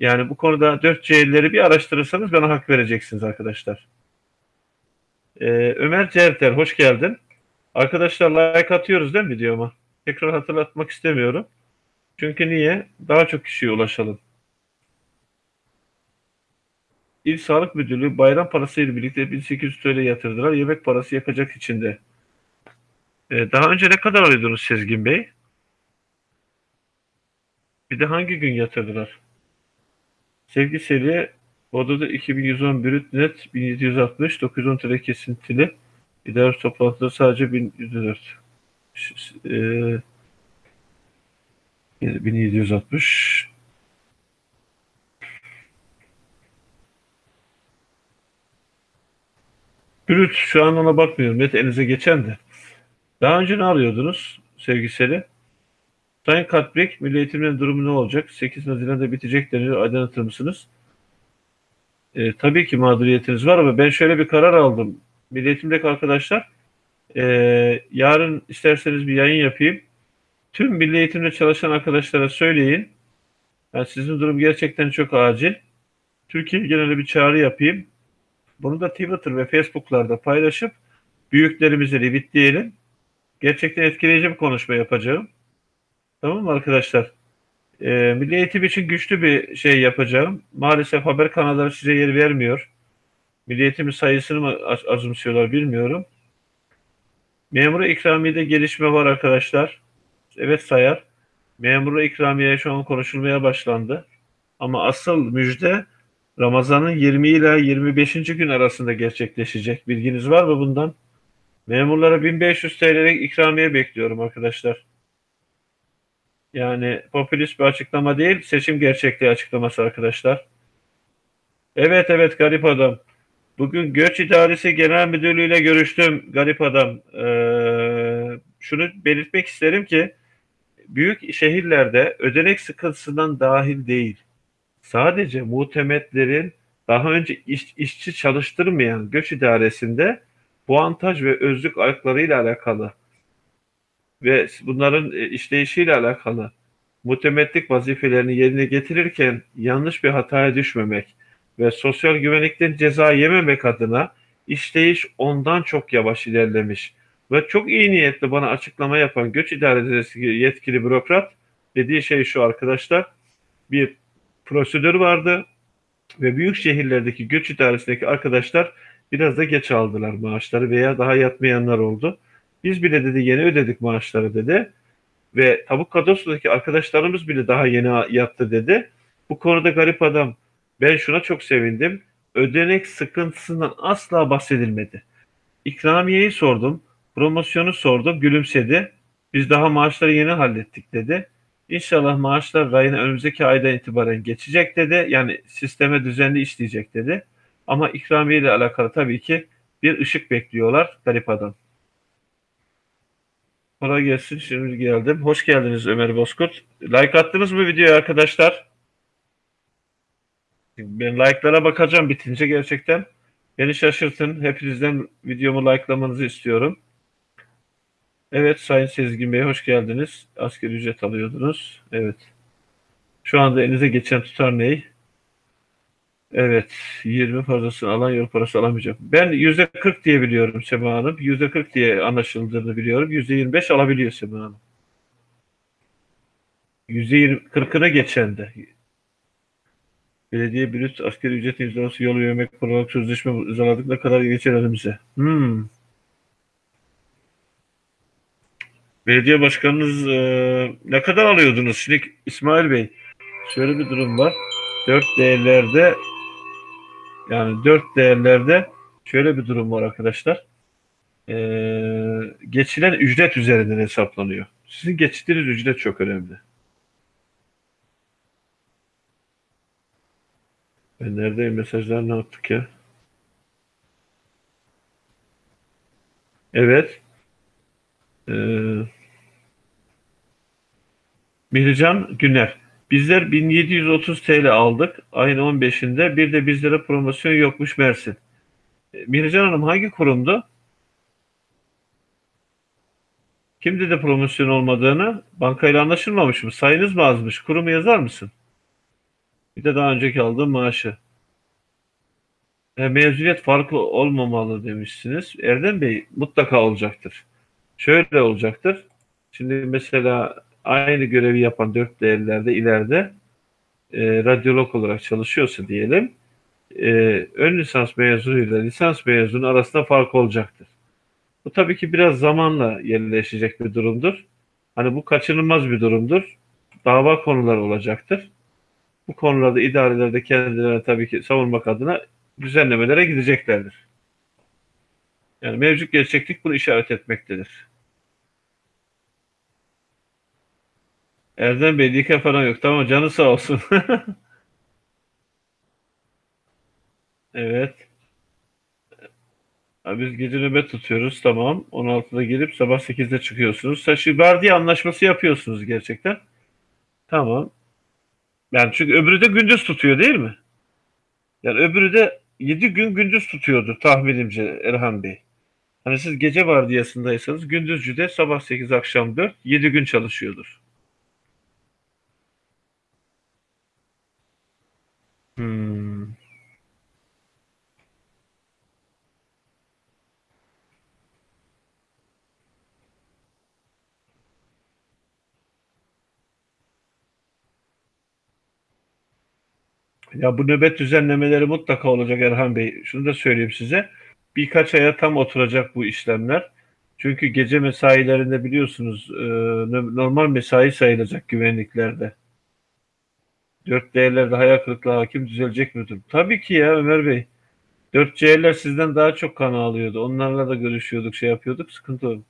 Speaker 1: Yani bu konuda 4C'leri bir araştırırsanız bana hak vereceksiniz arkadaşlar. Ee, Ömer Certer, hoş geldin. Arkadaşlar like atıyoruz değil mi videoma? Tekrar hatırlatmak istemiyorum. Çünkü niye? Daha çok kişiye ulaşalım. İl Sağlık Müdürlüğü bayram parası ile birlikte 1800 TL yatırdılar. Yemek parası yakacak içinde. Ee, daha önce ne kadar alıyordunuz Sezgin Bey? Bir de hangi gün yatırdılar? Sevgi seri odada 2110 brüt net 1760 910 TL kesintili idare toplantıda sadece 1104 e, 1760 Brüt şu an ona bakmıyorum. Net elinize geçen de. Daha önce ne arıyordunuz sevgiseli? Sayın Katbek, Milli Eğitim'in durumu ne olacak? 8 Haziran'da bitecek deniyor. Aydınlatır mısınız? E, tabii ki mağduriyetiniz var ama ben şöyle bir karar aldım. Milli Eğitim'deki arkadaşlar e, yarın isterseniz bir yayın yapayım. Tüm Milli Eğitim'de çalışan arkadaşlara söyleyin. Yani sizin durum gerçekten çok acil. Türkiye genelde bir çağrı yapayım. Bunu da Twitter ve Facebook'larda paylaşıp büyüklerimize retweetleyelim. Gerçekten etkileyici bir konuşma yapacağım. Tamam mı arkadaşlar? Ee, Milli Eğitim için güçlü bir şey yapacağım. Maalesef haber kanalları size yer vermiyor. Milli Eğitimin sayısını mı azımsıyorlar bilmiyorum. Memura ikramiyede gelişme var arkadaşlar. Evet sayar. Memura ikramiye şu an konuşulmaya başlandı. Ama asıl müjde Ramazan'ın 20 ile 25. gün arasında gerçekleşecek. Bilginiz var mı bundan? Memurlara 1500 TL'lik ikramiye bekliyorum arkadaşlar. Yani popülist bir açıklama değil, seçim gerçekliği açıklaması arkadaşlar. Evet evet garip adam. Bugün Göç İdaresi Genel Müdürlüğü ile görüştüm garip adam. Ee, şunu belirtmek isterim ki büyük şehirlerde ödenek sıkıntısından dahil değil. Sadece muhtemetlerin daha önce iş, işçi çalıştırmayan göç idaresinde puantaj ve özlük haklarıyla alakalı ve bunların e, işleyişiyle alakalı muhtemetlik vazifelerini yerine getirirken yanlış bir hataya düşmemek ve sosyal güvenlikten ceza yememek adına işleyiş ondan çok yavaş ilerlemiş. Ve çok iyi niyetli bana açıklama yapan göç idaresi yetkili bürokrat dediği şey şu arkadaşlar. Bir prosedür vardı ve büyük şehirlerdeki göç idaresindeki arkadaşlar biraz da geç aldılar maaşları veya daha yatmayanlar oldu. Biz bile dedi yeni ödedik maaşları dedi. Ve tavuk kadrosundaki arkadaşlarımız bile daha yeni yattı dedi. Bu konuda garip adam ben şuna çok sevindim. Ödenek sıkıntısından asla bahsedilmedi. İkramiyeyi sordum. Promosyonu sordum. Gülümsedi. Biz daha maaşları yeni hallettik dedi. İnşallah maaşlar rayına önümüzdeki aydan itibaren geçecek dedi. Yani sisteme düzenli işleyecek dedi. Ama ikramiye ile alakalı tabii ki bir ışık bekliyorlar garip adam. Kolay gelsin. Şimdi geldim. Hoş geldiniz Ömer Bozkurt. Like attınız mı videoya arkadaşlar? Ben like'lara bakacağım bitince gerçekten. Beni şaşırtın. Hepinizden videomu likelamanızı istiyorum. Evet Sayın Sezgin Bey hoş geldiniz. Asgari ücret alıyordunuz. Evet. Şu anda elinize geçen tutar ney? Evet. 20 fazlasını alan yol parası alamayacak. Ben %40 diye biliyorum Sema Hanım. %40 diye anlaşıldığını biliyorum. %25 alabiliyor Sema Hanım. %40'ına geçen de. Belediye brüt askeri ücret imzalaması yol yemek olarak sözleşme imzaladık ne kadar geçer elimize. Hmm. Belediye başkanınız e, ne kadar alıyordunuz? Şimdi İsmail Bey şöyle bir durum var. Dört değerlerde yani dört değerlerde şöyle bir durum var arkadaşlar. E, geçilen ücret üzerinden hesaplanıyor. Sizin geçtiğiniz ücret çok önemli. Ben neredeyim? Mesajlar ne yaptık ya? Evet. Ee, Mihrican Güner. Bizler 1730 TL aldık ayın 15'inde. Bir de bizlere promosyon yokmuş Mersin. Ee, Mihrican Hanım hangi kurumdu? Kim dedi promosyon olmadığını? Bankayla anlaşılmamış mı? Sayınız mı azmış? Kurumu yazar mısın? Bir de daha önceki aldığım maaşı. E, mezuniyet farklı olmamalı demişsiniz. Erdem Bey mutlaka olacaktır. Şöyle olacaktır. Şimdi mesela aynı görevi yapan dört değerlerde ileride e, radyolog olarak çalışıyorsa diyelim e, ön lisans mezunuyla lisans mezunu arasında fark olacaktır. Bu tabii ki biraz zamanla yerleşecek bir durumdur. Hani bu kaçınılmaz bir durumdur. dava konuları olacaktır. Bu konularda idarelerde kendilerine tabii ki savunmak adına düzenlemelere gideceklerdir. Yani mevcut gerçeklik bunu işaret etmektedir. Erdem Bey dike falan yok. Tamam canı sağ olsun. evet. Biz gece nöbet tutuyoruz. Tamam. 16'da gelip sabah 8'de çıkıyorsunuz. Şimdi vardiya anlaşması yapıyorsunuz gerçekten. Tamam. Yani çünkü öbürü de gündüz tutuyor değil mi? Yani öbürü de 7 gün gündüz tutuyordu tahminimce Erhan Bey. Hani siz gece vardiyasındaysanız gündüzcü de sabah 8 akşam 4 7 gün çalışıyordur. Hmm. Ya bu nöbet düzenlemeleri mutlaka olacak Erhan Bey. Şunu da söyleyeyim size. Birkaç aya tam oturacak bu işlemler. Çünkü gece mesailerinde biliyorsunuz e, normal mesai sayılacak güvenliklerde. Dört değerlerde hayal kırıklığı hakim düzelecek müdür? Tabii ki ya Ömer Bey. Dört C'ler sizden daha çok kan alıyordu. Onlarla da görüşüyorduk, şey yapıyorduk. Sıkıntı yok.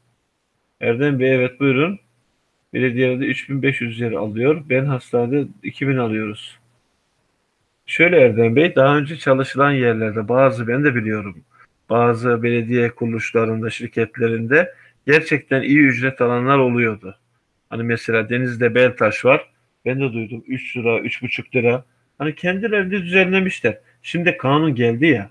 Speaker 1: Erdem Bey evet buyurun. Belediyede 3500 yer alıyor. Ben hastanede 2000 alıyoruz. Şöyle Erdem Bey, daha önce çalışılan yerlerde bazı ben de biliyorum. Bazı belediye kuruluşlarında, şirketlerinde gerçekten iyi ücret alanlar oluyordu. Hani mesela Deniz'de Beltaş var. Ben de duydum 3 lira, 3,5 lira. Hani kendilerini düzenlemişler. Şimdi kanun geldi ya.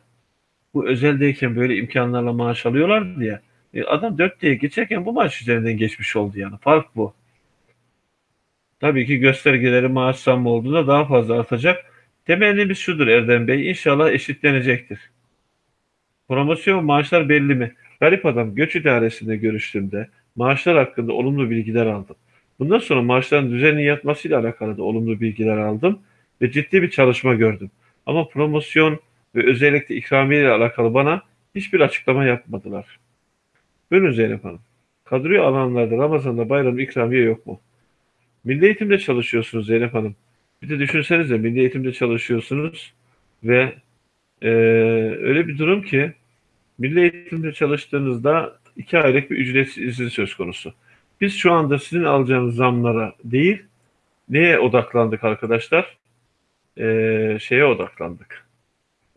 Speaker 1: Bu özeldeyken böyle imkanlarla maaş alıyorlar diye. E adam 4 diye geçerken bu maaş üzerinden geçmiş oldu yani. Fark bu. Tabii ki göstergeleri maaş zammı olduğunda daha fazla artacak. Temennimiz şudur Erdem Bey. İnşallah eşitlenecektir. Promosyon maaşlar belli mi? Garip adam göç idaresinde görüştüğümde maaşlar hakkında olumlu bilgiler aldım. Bundan sonra maaşların düzenli yatmasıyla alakalı da olumlu bilgiler aldım ve ciddi bir çalışma gördüm. Ama promosyon ve özellikle ikramiye ile alakalı bana hiçbir açıklama yapmadılar. Buyurun Zeynep Hanım. Kadroyu alanlarda Ramazan'da bayram ikramiye yok mu? Milli eğitimde çalışıyorsunuz Zeynep Hanım. Bir de düşünsenize milli eğitimde çalışıyorsunuz ve e, öyle bir durum ki milli eğitimde çalıştığınızda iki aylık bir ücretsiz izin söz konusu. Biz şu anda sizin alacağınız zamlara değil, neye odaklandık arkadaşlar? Ee, şeye odaklandık.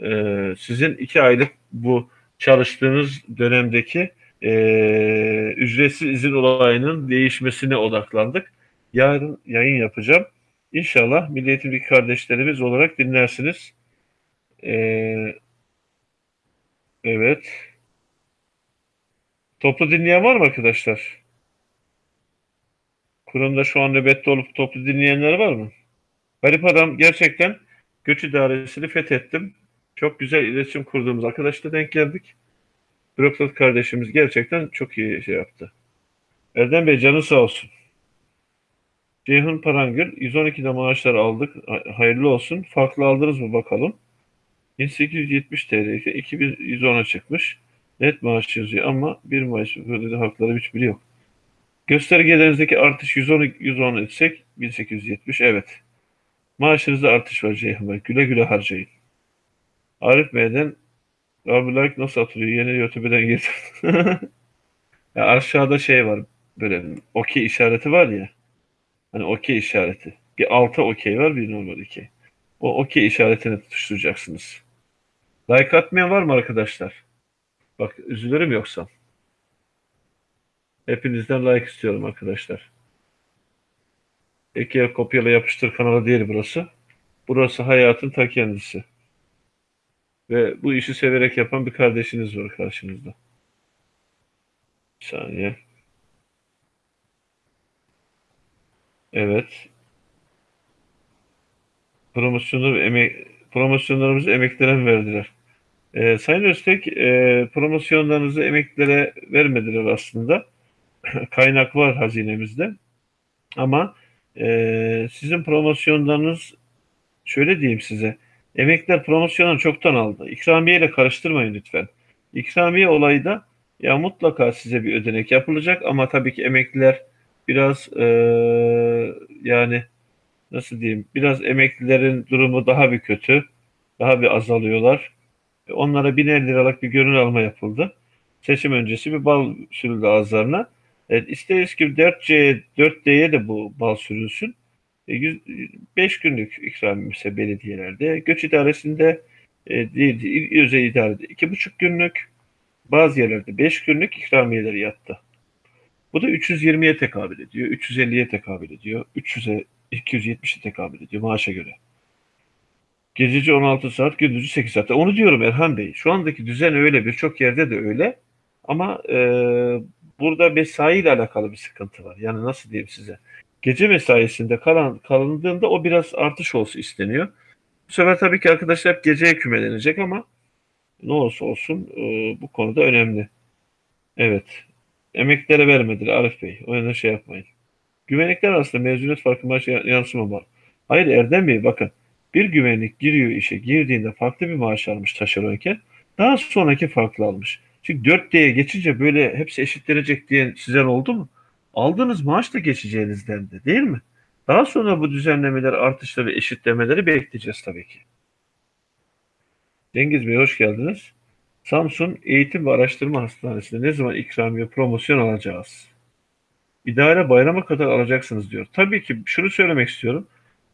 Speaker 1: Ee, sizin iki aylık bu çalıştığınız dönemdeki e, ücretsiz izin olayının değişmesine odaklandık. Yarın yayın yapacağım. İnşallah Milli Eğitimdeki kardeşlerimiz olarak dinlersiniz. Ee, evet. Toplu dinleyen var mı arkadaşlar? Kurumda şu an nöbette olup toplu dinleyenler var mı? Garip adam gerçekten göç idaresini fethettim. Çok güzel iletişim kurduğumuz arkadaşla denk geldik. Bürokrat kardeşimiz gerçekten çok iyi şey yaptı. Erdem Bey canı sağ olsun. Ceyhun Parangır 112'de maaşlar aldık. Hayırlı olsun. Farklı aldınız mı bakalım. 1870 TL ise 2110'a çıkmış. Net maaş yazıyor ama bir maaş böyle hakları hiçbiri yok. Göstergelerinizdeki artış 110, 110 etsek 1870 evet. Maaşınızda artış var Ceyhun Bey. Güle güle harcayın. Arif Bey'den abi like nasıl atılıyor? Yeni YouTube'dan getirdim. ya aşağıda şey var böyle okey işareti var ya. Hani okey işareti. Bir alta okey var bir normal okey. O okey işaretini tutuşturacaksınız. Like atmayan var mı arkadaşlar? Bak üzülürüm yoksa. Hepinizden like istiyorum arkadaşlar. Eke kopyala yapıştır kanalı değil burası. Burası hayatın ta kendisi. Ve bu işi severek yapan bir kardeşiniz var karşınızda. Bir saniye. Evet. Promosyonu emek promosyonlarımızı emeklere verdiler? Ee, Sayın Öztek, e, promosyonlarınızı emeklilere vermediler aslında. Kaynak var hazinemizde. Ama e, sizin promosyonlarınız şöyle diyeyim size. Emekliler promosyonu çoktan aldı. İkramiye ile karıştırmayın lütfen. İkramiye olayı da ya mutlaka size bir ödenek yapılacak ama tabii ki emekliler biraz e, yani nasıl diyeyim biraz emeklilerin durumu daha bir kötü. Daha bir azalıyorlar. Onlara biner liralık bir gönül alma yapıldı. Seçim öncesi bir bal sürüldü ağızlarına. Evet, isteriz ki 4C, 4D'ye de bu bal sürülsün. 5 e, günlük ikram ise belediyelerde, göç idaresinde e, değil, özel idarede 2,5 günlük, bazı yerlerde 5 günlük ikramiyeleri yattı. Bu da 320'ye tekabül ediyor, 350'ye tekabül ediyor, 300'e, 270'e tekabül ediyor maaşa göre. Gececi 16 saat, gündüzü 8 saat. Onu diyorum Erhan Bey. Şu andaki düzen öyle, birçok yerde de öyle. Ama e, burada mesai ile alakalı bir sıkıntı var. Yani nasıl diyeyim size? Gece mesaisinde kalan, kalındığında o biraz artış olsun isteniyor. Bu sefer tabii ki arkadaşlar hep geceye kümelenecek ama ne olursa olsun e, bu konuda önemli. Evet. Emeklilere vermediler Arif Bey. O yüzden şey yapmayın. Güvenlikler arasında mezuniyet farkı maaşı yansıma var. Hayır Erdem Bey bakın. Bir güvenlik giriyor işe girdiğinde farklı bir maaş almış taşeronken daha sonraki farklı almış. Çünkü 4D'ye geçince böyle hepsi eşitlenecek diyen sizden oldu mu? Aldığınız maaş da geçeceğinizden de değil mi? Daha sonra bu düzenlemeler, artışları, eşitlemeleri bekleyeceğiz tabii ki. Cengiz Bey hoş geldiniz. Samsun Eğitim ve Araştırma Hastanesi'nde ne zaman ikramiye promosyon alacağız? İdare bayrama kadar alacaksınız diyor. Tabii ki şunu söylemek istiyorum.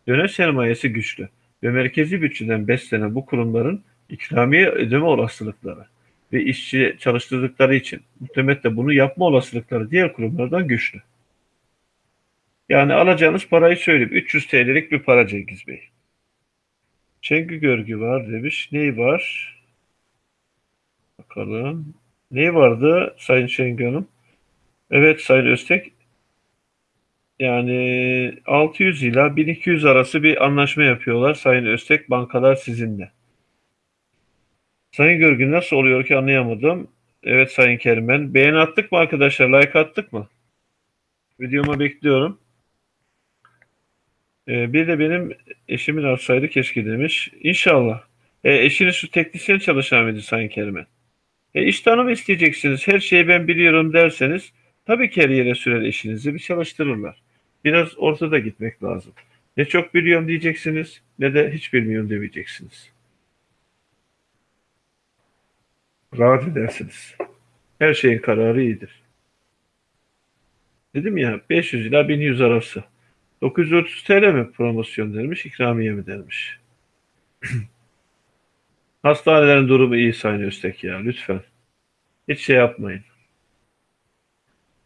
Speaker 1: Dönem sermayesi güçlü ve merkezi bütçeden beslenen bu kurumların ikramiye ödeme olasılıkları ve işçi çalıştırdıkları için muhtemelen bunu yapma olasılıkları diğer kurumlardan güçlü. Yani alacağınız parayı söyleyeyim. 300 TL'lik bir para Cengiz Bey. Çengü görgü var demiş. Neyi var? Bakalım. Neyi vardı Sayın Çengü Hanım? Evet Sayın Öztek. Yani 600 ila 1200 arası bir anlaşma yapıyorlar Sayın Öztek bankalar sizinle. Sayın Görgün nasıl oluyor ki anlayamadım. Evet Sayın Kerimen. Beğeni attık mı arkadaşlar? Like attık mı? Videoma bekliyorum. Ee, bir de benim eşimin arsaydı keşke demiş. İnşallah. E, eşiniz şu teknisyen çalışan mıydı Sayın Kerimen? E, iş tanımı isteyeceksiniz. Her şeyi ben biliyorum derseniz tabii ki her yere sürer eşinizi bir çalıştırırlar. Biraz ortada gitmek lazım. Ne çok biliyorum diyeceksiniz ne de hiç bilmiyorum demeyeceksiniz. rahat edersiniz. Her şeyin kararı iyidir. Dedim ya 500 ila 1100 arası. 930 TL mi promosyon dermiş, ikramiye mi dermiş. Hastanelerin durumu iyi Sayın Öztek ya lütfen. Hiç şey yapmayın.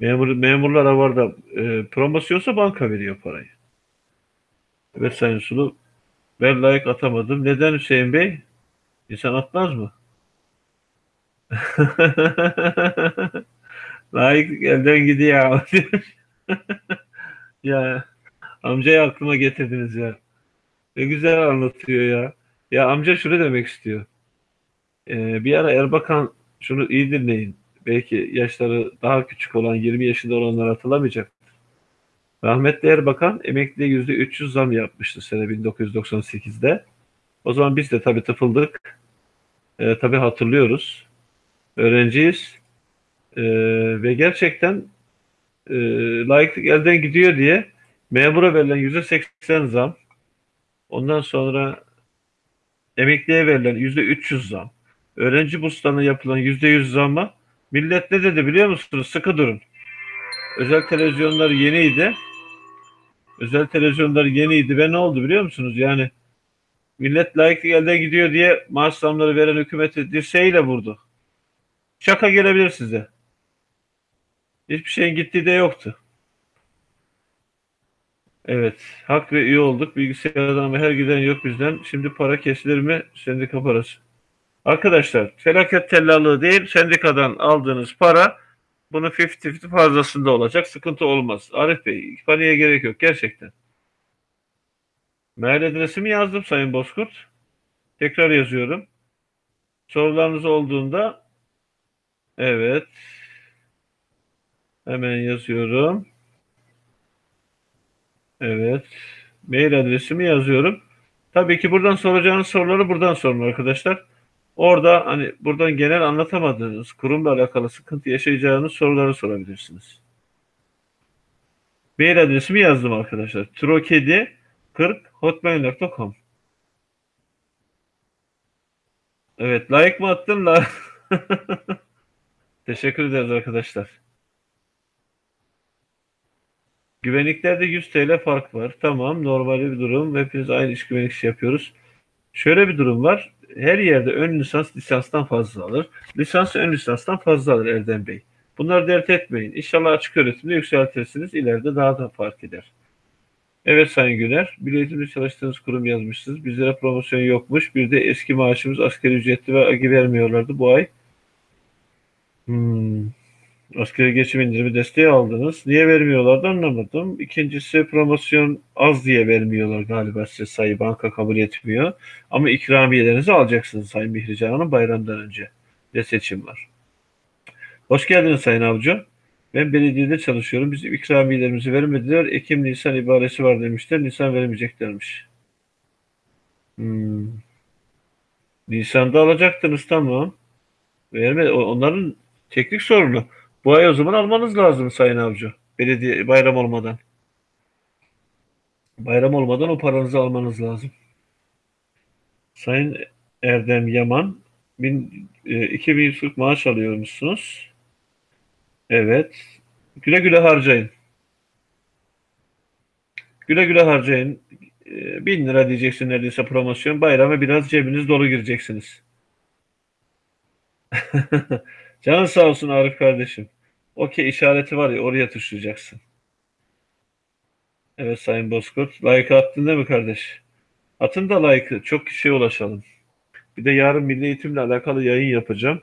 Speaker 1: Memur, memurlara var da e, promosyonsa banka veriyor parayı. Evet Sayın Sulu ben layık atamadım. Neden Hüseyin Bey? İnsan atmaz mı? Layık elden gidiyor. ya amcayı aklıma getirdiniz ya. Ne güzel anlatıyor ya. Ya amca şunu demek istiyor. Ee, bir ara Erbakan şunu iyi dinleyin. Belki yaşları daha küçük olan 20 yaşında olanlar hatırlamayacak. Rahmetli Erbakan emekliye yüzde 300 zam yapmıştı sene 1998'de. O zaman biz de tabii tıfıldık. Ee, tabii hatırlıyoruz öğrenciyiz. E, ve gerçekten e, layıklık elden gidiyor diye memura verilen yüzde seksen zam, ondan sonra emekliye verilen yüzde üç yüz zam, öğrenci burslarına yapılan yüzde yüz zamma millet ne dedi biliyor musunuz? Sıkı durun. Özel televizyonlar yeniydi. Özel televizyonlar yeniydi ve ne oldu biliyor musunuz? Yani millet layıklık elden gidiyor diye maaş zamları veren hükümeti dirseğiyle vurdu. Şaka gelebilir size. Hiçbir şeyin gittiği de yoktu. Evet. Hak ve üye olduk. Bilgisayardan ama her giden yok bizden. Şimdi para kesilir mi? Sendika parası. Arkadaşlar felaket tellallığı değil sendikadan aldığınız para bunu 50-50 fazlasında olacak. Sıkıntı olmaz. Arif Bey paniğe gerek yok gerçekten. Mail adresimi yazdım Sayın Bozkurt. Tekrar yazıyorum. Sorularınız olduğunda Evet. Hemen yazıyorum. Evet. Mail adresimi yazıyorum. Tabii ki buradan soracağınız soruları buradan sorun arkadaşlar. Orada hani buradan genel anlatamadığınız kurumla alakalı sıkıntı yaşayacağınız soruları sorabilirsiniz. Mail adresimi yazdım arkadaşlar. Trokedi 40 hotmail.com Evet, like mı attın la? Teşekkür ederiz arkadaşlar. Güvenliklerde 100 TL fark var. Tamam, normal bir durum. Hepimiz aynı iş güvenlik işi yapıyoruz. Şöyle bir durum var. Her yerde ön lisans lisanstan fazla alır. Lisans ön lisanstan fazla alır Erdem Bey. Bunları dert etmeyin. İnşallah açık öğretimde yükseltirsiniz. İleride daha da fark eder. Evet Sayın Güner, bir eğitimde çalıştığınız kurum yazmışsınız. Bizlere promosyon yokmuş. Bir de eski maaşımız asgari ücretli ve agi vermiyorlardı bu ay. Hmm. Asgari geçim indirimi desteği aldınız. Niye vermiyorlardı anlamadım. İkincisi promosyon az diye vermiyorlar galiba size sayı banka kabul etmiyor. Ama ikramiyelerinizi alacaksınız Sayın Mihrican Hanım bayramdan önce. De seçim var. Hoş geldiniz Sayın Avcı. Ben belediyede çalışıyorum. Bizim ikramiyelerimizi vermediler. Ekim Nisan ibaresi var demişler. Nisan vermeyeceklermiş. Hmm. Nisan'da alacaktınız tamam. Verme, onların teknik sorunu. Bu ay o zaman almanız lazım Sayın Avcı. Belediye bayram olmadan. Bayram olmadan o paranızı almanız lazım. Sayın Erdem Yaman, bin, e, 2140 maaş alıyormuşsunuz. Evet. Güle güle harcayın. Güle güle harcayın. E, bin lira diyeceksin neredeyse promosyon. Bayrama biraz cebiniz dolu gireceksiniz. Canın sağ olsun Arif kardeşim. Okey işareti var ya oraya tuşlayacaksın. Evet Sayın Bozkurt. Like attın değil mi kardeş? Atın da like'ı. Çok kişiye ulaşalım. Bir de yarın milli eğitimle alakalı yayın yapacağım.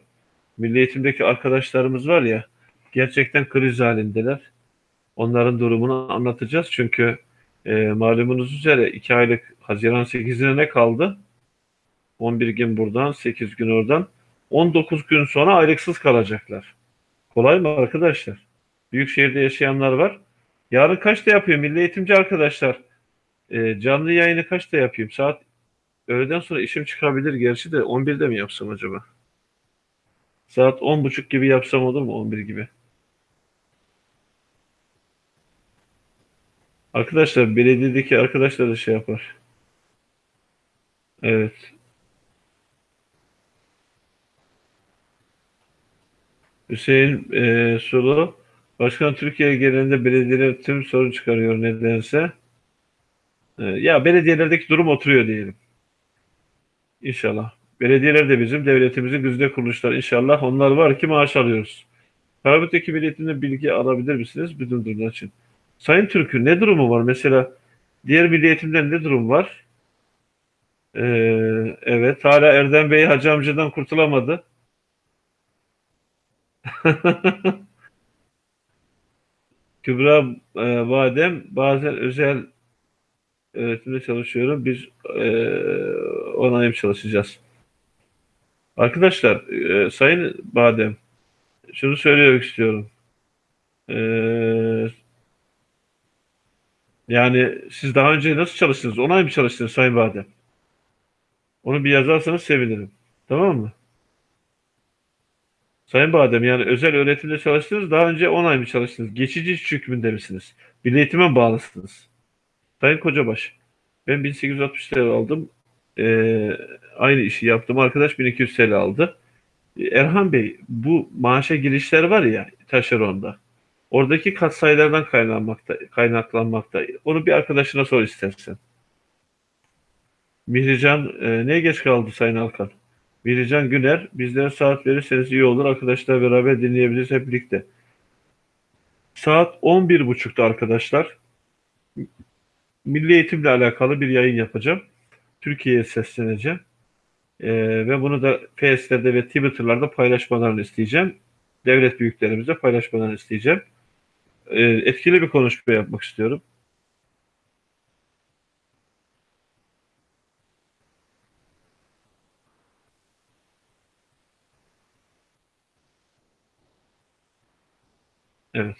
Speaker 1: Milli eğitimdeki arkadaşlarımız var ya gerçekten kriz halindeler. Onların durumunu anlatacağız. Çünkü e, malumunuz üzere 2 aylık Haziran 8'ine ne kaldı? 11 gün buradan, 8 gün oradan. 19 gün sonra aylıksız kalacaklar. Kolay mı arkadaşlar? Büyük şehirde yaşayanlar var. Yarın kaçta yapıyor milli eğitimci arkadaşlar? E, canlı yayını kaçta yapayım? Saat öğleden sonra işim çıkabilir gerçi de 11'de mi yapsam acaba? Saat 10.30 gibi yapsam olur mu? 11 gibi. Arkadaşlar belediyedeki arkadaşlar da şey yapar. Evet. Hüseyin e, Sulu Başkan Türkiye genelinde belediyeler tüm sorun çıkarıyor nedense. E, ya belediyelerdeki durum oturuyor diyelim. İnşallah. Belediyeler de bizim devletimizin güzide kuruluşlar. İnşallah onlar var ki maaş alıyoruz. Karabük'teki belediyenin bilgi alabilir misiniz bütün durumlar için? Sayın Türk'ün ne durumu var? Mesela diğer milli eğitimden ne durum var? Ee, evet. Hala Erdem Bey Hacı amcadan kurtulamadı. Kübra e, Badem bazen özel öğretimde çalışıyorum. Biz e, onayım çalışacağız. Arkadaşlar, e, Sayın Badem, şunu söylemek istiyorum. E, yani siz daha önce nasıl çalıştınız? Onay mı çalıştınız Sayın Badem? Onu bir yazarsanız sevinirim. Tamam mı? Sayın Badem yani özel öğretimde çalıştınız. Daha önce 10 ay mı çalıştınız? Geçici iş hükmünde misiniz? Bir eğitime bağlısınız? Sayın Kocabaş, ben 1860 TL aldım. Ee, aynı işi yaptım. Arkadaş 1200 TL aldı. Erhan Bey, bu maaşa girişler var ya taşeronda. Oradaki katsayılardan kaynaklanmakta, kaynaklanmakta. Onu bir arkadaşına sor istersen. Mihrican, e, neye geç kaldı Sayın Alkan? Mihrican Güner, bizlere saat verirseniz iyi olur. Arkadaşlar beraber dinleyebiliriz hep birlikte. Saat 11.30'da arkadaşlar. Milli eğitimle alakalı bir yayın yapacağım. Türkiye'ye sesleneceğim. Ee, ve bunu da Face'lerde ve Twitter'larda paylaşmalarını isteyeceğim. Devlet büyüklerimize paylaşmalarını isteyeceğim. Ee, etkili bir konuşma yapmak istiyorum. Evet.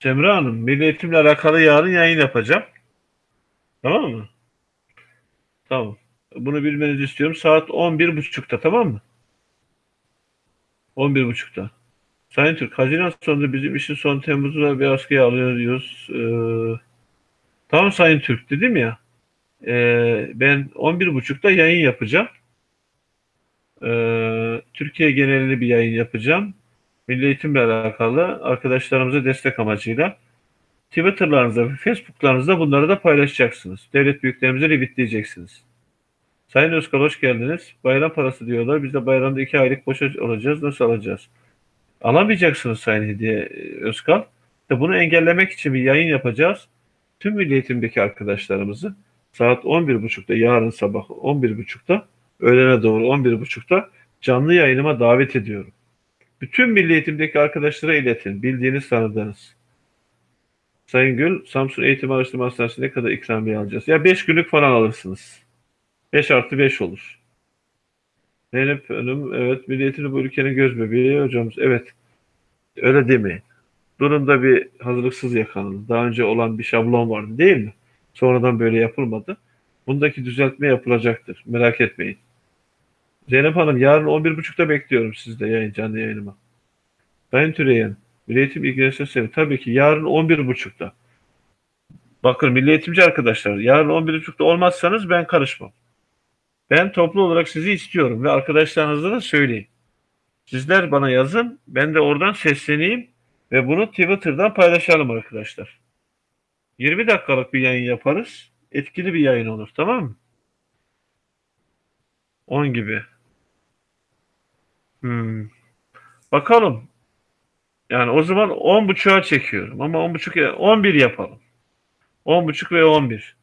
Speaker 1: Cemre Hanım, Milli Eğitimle alakalı yarın yayın yapacağım. Tamam mı? Tamam. Bunu bilmenizi istiyorum. Saat 11.30'da tamam mı? 11.30'da. Sayın Türk, Haziran sonunda bizim işin son Temmuz'da bir askıya alıyoruz. Ee, tamam Sayın Türk dedim ya. Ee, ben 11.30'da yayın yapacağım. Ee, Türkiye genelinde bir yayın yapacağım. Milli eğitimle alakalı arkadaşlarımıza destek amacıyla. Twitter'larınızda ve Facebook'larınızda bunları da paylaşacaksınız. Devlet büyüklerimize revitleyeceksiniz. Sayın Özkal hoş geldiniz. Bayram parası diyorlar. Biz de bayramda iki aylık boşa olacağız. Nasıl alacağız? Alamayacaksınız Sayın Hediye e, Özkal. İşte bunu engellemek için bir yayın yapacağız. Tüm Milli Eğitim'deki arkadaşlarımızı saat 11.30'da yarın sabah 11.30'da öğlene doğru 11.30'da canlı yayınıma davet ediyorum. Bütün Milli Eğitim'deki arkadaşlara iletin. Bildiğiniz tanıdığınız. Sayın Gül, Samsun Eğitim Araştırma Hastanesi'ne ne kadar ikramiye alacağız? Ya 5 günlük falan alırsınız. 5 artı 5 olur. Zeynep Hanım, evet Milli Eğitim'de bu ülkenin göz bebeği hocamız. Evet, öyle demeyin. Durumda bir hazırlıksız yakalandı. Daha önce olan bir şablon vardı değil mi? Sonradan böyle yapılmadı. Bundaki düzeltme yapılacaktır. Merak etmeyin. Zeynep Hanım yarın 11.30'da bekliyorum sizde yayın canlı yayınıma. Sayın Türeyen, Milli Eğitim ilgilenirse seni. Tabii ki yarın 11.30'da. Bakın milli eğitimci arkadaşlar yarın 11.30'da olmazsanız ben karışmam. Ben toplu olarak sizi istiyorum ve arkadaşlarınıza da söyleyin. Sizler bana yazın, ben de oradan sesleneyim ve bunu Twitter'dan paylaşalım arkadaşlar. 20 dakikalık bir yayın yaparız. Etkili bir yayın olur, tamam mı? 10 gibi. Hmm. Bakalım. Yani o zaman 10.30'a çekiyorum ama 10.30 11 yapalım. 10.30 ve 11.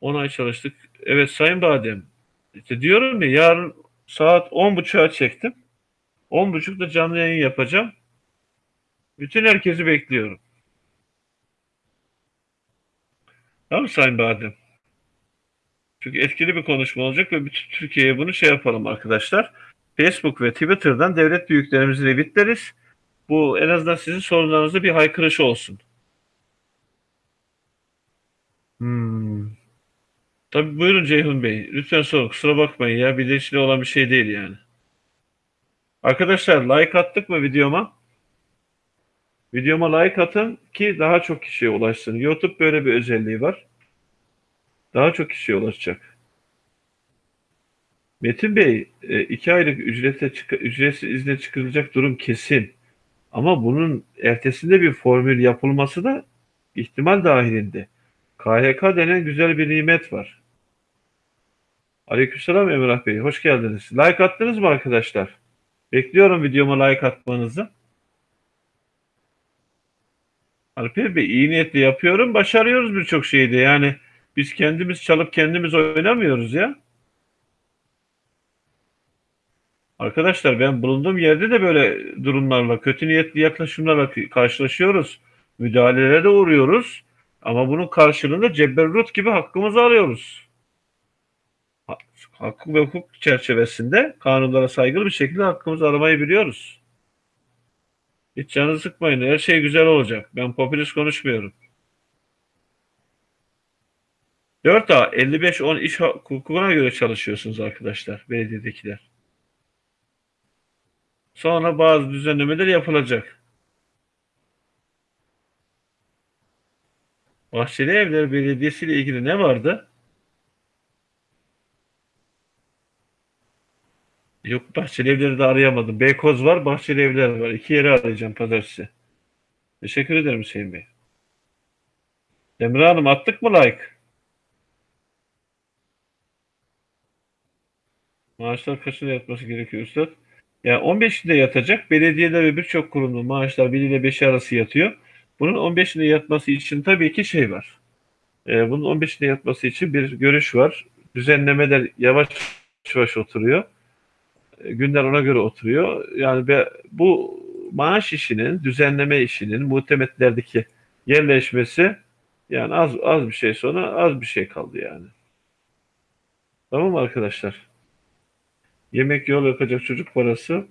Speaker 1: 10 ay çalıştık. Evet Sayın Badem. İşte diyorum ya yarın saat 10.30'a çektim. 10.30'da canlı yayın yapacağım. Bütün herkesi bekliyorum. Tamam Sayın Badem. Çünkü etkili bir konuşma olacak ve bütün Türkiye'ye bunu şey yapalım arkadaşlar. Facebook ve Twitter'dan devlet büyüklerimizi revitleriz. Bu en azından sizin sorunlarınızda bir haykırış olsun. Hmm. Tabii buyurun Ceyhun Bey. Lütfen sorun. Kusura bakmayın ya. Bilinçli olan bir şey değil yani. Arkadaşlar like attık mı videoma? Videoma like atın ki daha çok kişiye ulaşsın. YouTube böyle bir özelliği var. Daha çok kişiye ulaşacak. Metin Bey, e, iki aylık ücrete ücretsiz izne çıkarılacak durum kesin. Ama bunun ertesinde bir formül yapılması da ihtimal dahilinde. KHK denen güzel bir nimet var. Aleykümselam Emrah Bey, hoş geldiniz. Like attınız mı arkadaşlar? Bekliyorum videoma like atmanızı. Alper Bey, iyi niyetli yapıyorum, başarıyoruz birçok şeyde. Yani biz kendimiz çalıp kendimiz oynamıyoruz ya. Arkadaşlar ben bulunduğum yerde de böyle durumlarla, kötü niyetli yaklaşımlarla karşılaşıyoruz. Müdahalelere de uğruyoruz. Ama bunun karşılığında cebberrut gibi hakkımızı alıyoruz. Hak ve hukuk çerçevesinde kanunlara saygılı bir şekilde hakkımızı aramayı biliyoruz. Hiç canınızı sıkmayın. Her şey güzel olacak. Ben popülist konuşmuyorum. 4A 55-10 iş hukukuna göre çalışıyorsunuz arkadaşlar. Belediyedekiler. Sonra bazı düzenlemeler yapılacak. Bahçeli Evler Belediyesi ile ilgili ne vardı? Yok Bahçeli Evler'i de arayamadım. Beykoz var, Bahçeli Evler var. İki yeri arayacağım pazartesi. Teşekkür ederim Hüseyin Bey. Emre Hanım attık mı like? Maaşlar kaçında yatması gerekiyor Üstad? Yani 15'inde yatacak. Belediyeler ve birçok kurumda maaşlar 1 ile 5 arası yatıyor. Bunun 15'inde yatması için tabii ki şey var. Ee, bunun 15'inde yatması için bir görüş var. Düzenlemeler yavaş yavaş oturuyor. Ee, günler ona göre oturuyor. Yani be, bu maaş işinin, düzenleme işinin muhtemetlerdeki yerleşmesi yani az az bir şey sonra az bir şey kaldı yani. Tamam mı arkadaşlar? Yemek yol yakacak çocuk parası,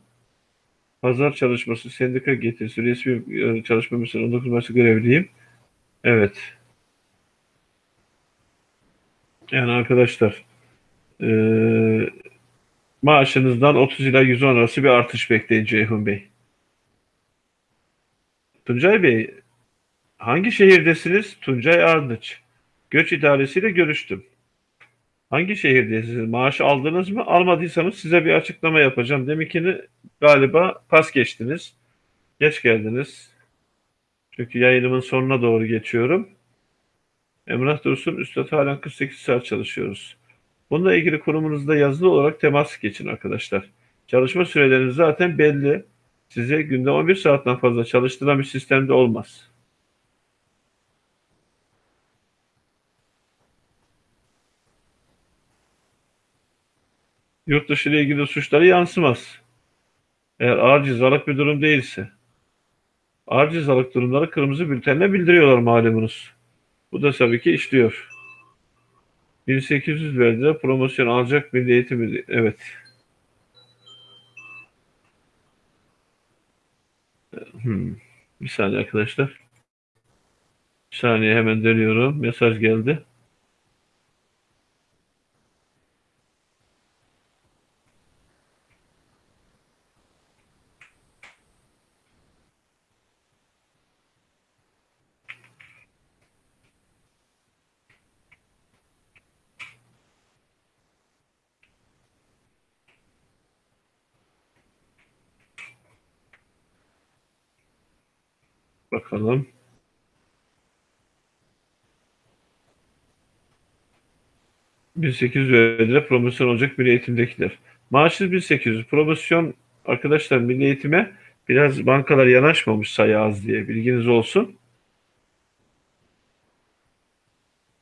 Speaker 1: pazar çalışması, sendika getirisi, resmi e, çalışma mesela 19 Mayıs'ta görevliyim. Evet. Yani arkadaşlar e, Maaşınızdan 30 ila 110 arası bir artış bekleyin Ceyhun Bey. Tuncay Bey, hangi şehirdesiniz? Tuncay Ardıç. Göç idaresiyle görüştüm. Hangi şehirdesiniz? Maaş aldınız mı? Almadıysanız size bir açıklama yapacağım. Deminkini galiba pas geçtiniz. Geç geldiniz. Çünkü yayınımın sonuna doğru geçiyorum. Emrah Dursun, Üstad halen 48 saat çalışıyoruz. Bununla ilgili kurumunuzda yazılı olarak temas geçin arkadaşlar. Çalışma süreleriniz zaten belli. Size günde 11 saatten fazla çalıştıran bir sistemde olmaz. Yurt dışı ile ilgili suçları yansımaz. Eğer ağır cezalık bir durum değilse. Ağır cezalık durumları kırmızı bültenle bildiriyorlar malumunuz. Bu da tabii ki işliyor. 1800 verdiler promosyon alacak milli eğitim evet. Hmm. Bir saniye arkadaşlar. Bir saniye hemen dönüyorum. Mesaj geldi. Bakalım. ...1800 lira promosyon olacak milli eğitimdekiler. Maaşınız 1800. Promosyon arkadaşlar milli eğitime biraz bankalar yanaşmamış sayı az diye bilginiz olsun.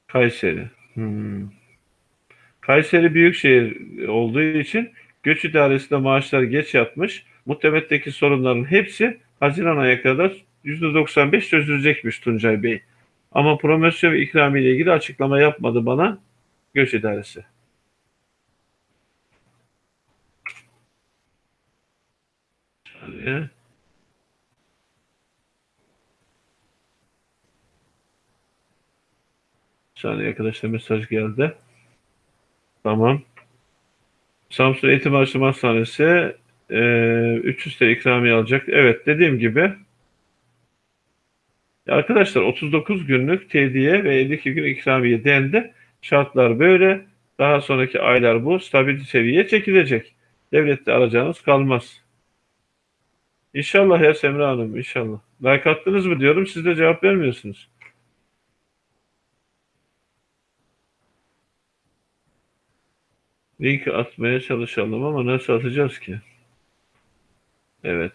Speaker 1: Kayseri. Hmm. Kayseri büyükşehir olduğu için göç idaresinde maaşlar geç yatmış. Muhtemetteki sorunların hepsi Haziran ayına kadar %95 çözülecekmiş Tuncay Bey. Ama promosyon ve ikramiye ilgili açıklama yapmadı bana göç idaresi. Saniye. Saniye arkadaşlar mesaj geldi. Tamam. Samsun Eğitim Araştırma Hastanesi e, 300 TL ikramiye alacak. Evet dediğim gibi arkadaşlar 39 günlük tediye ve 52 gün ikramiye dendi. Şartlar böyle. Daha sonraki aylar bu. Stabil seviyeye çekilecek. Devlette alacağınız kalmaz. İnşallah ya Semra Hanım inşallah. Like attınız mı diyorum siz de cevap vermiyorsunuz. Link atmaya çalışalım ama nasıl atacağız ki? Evet.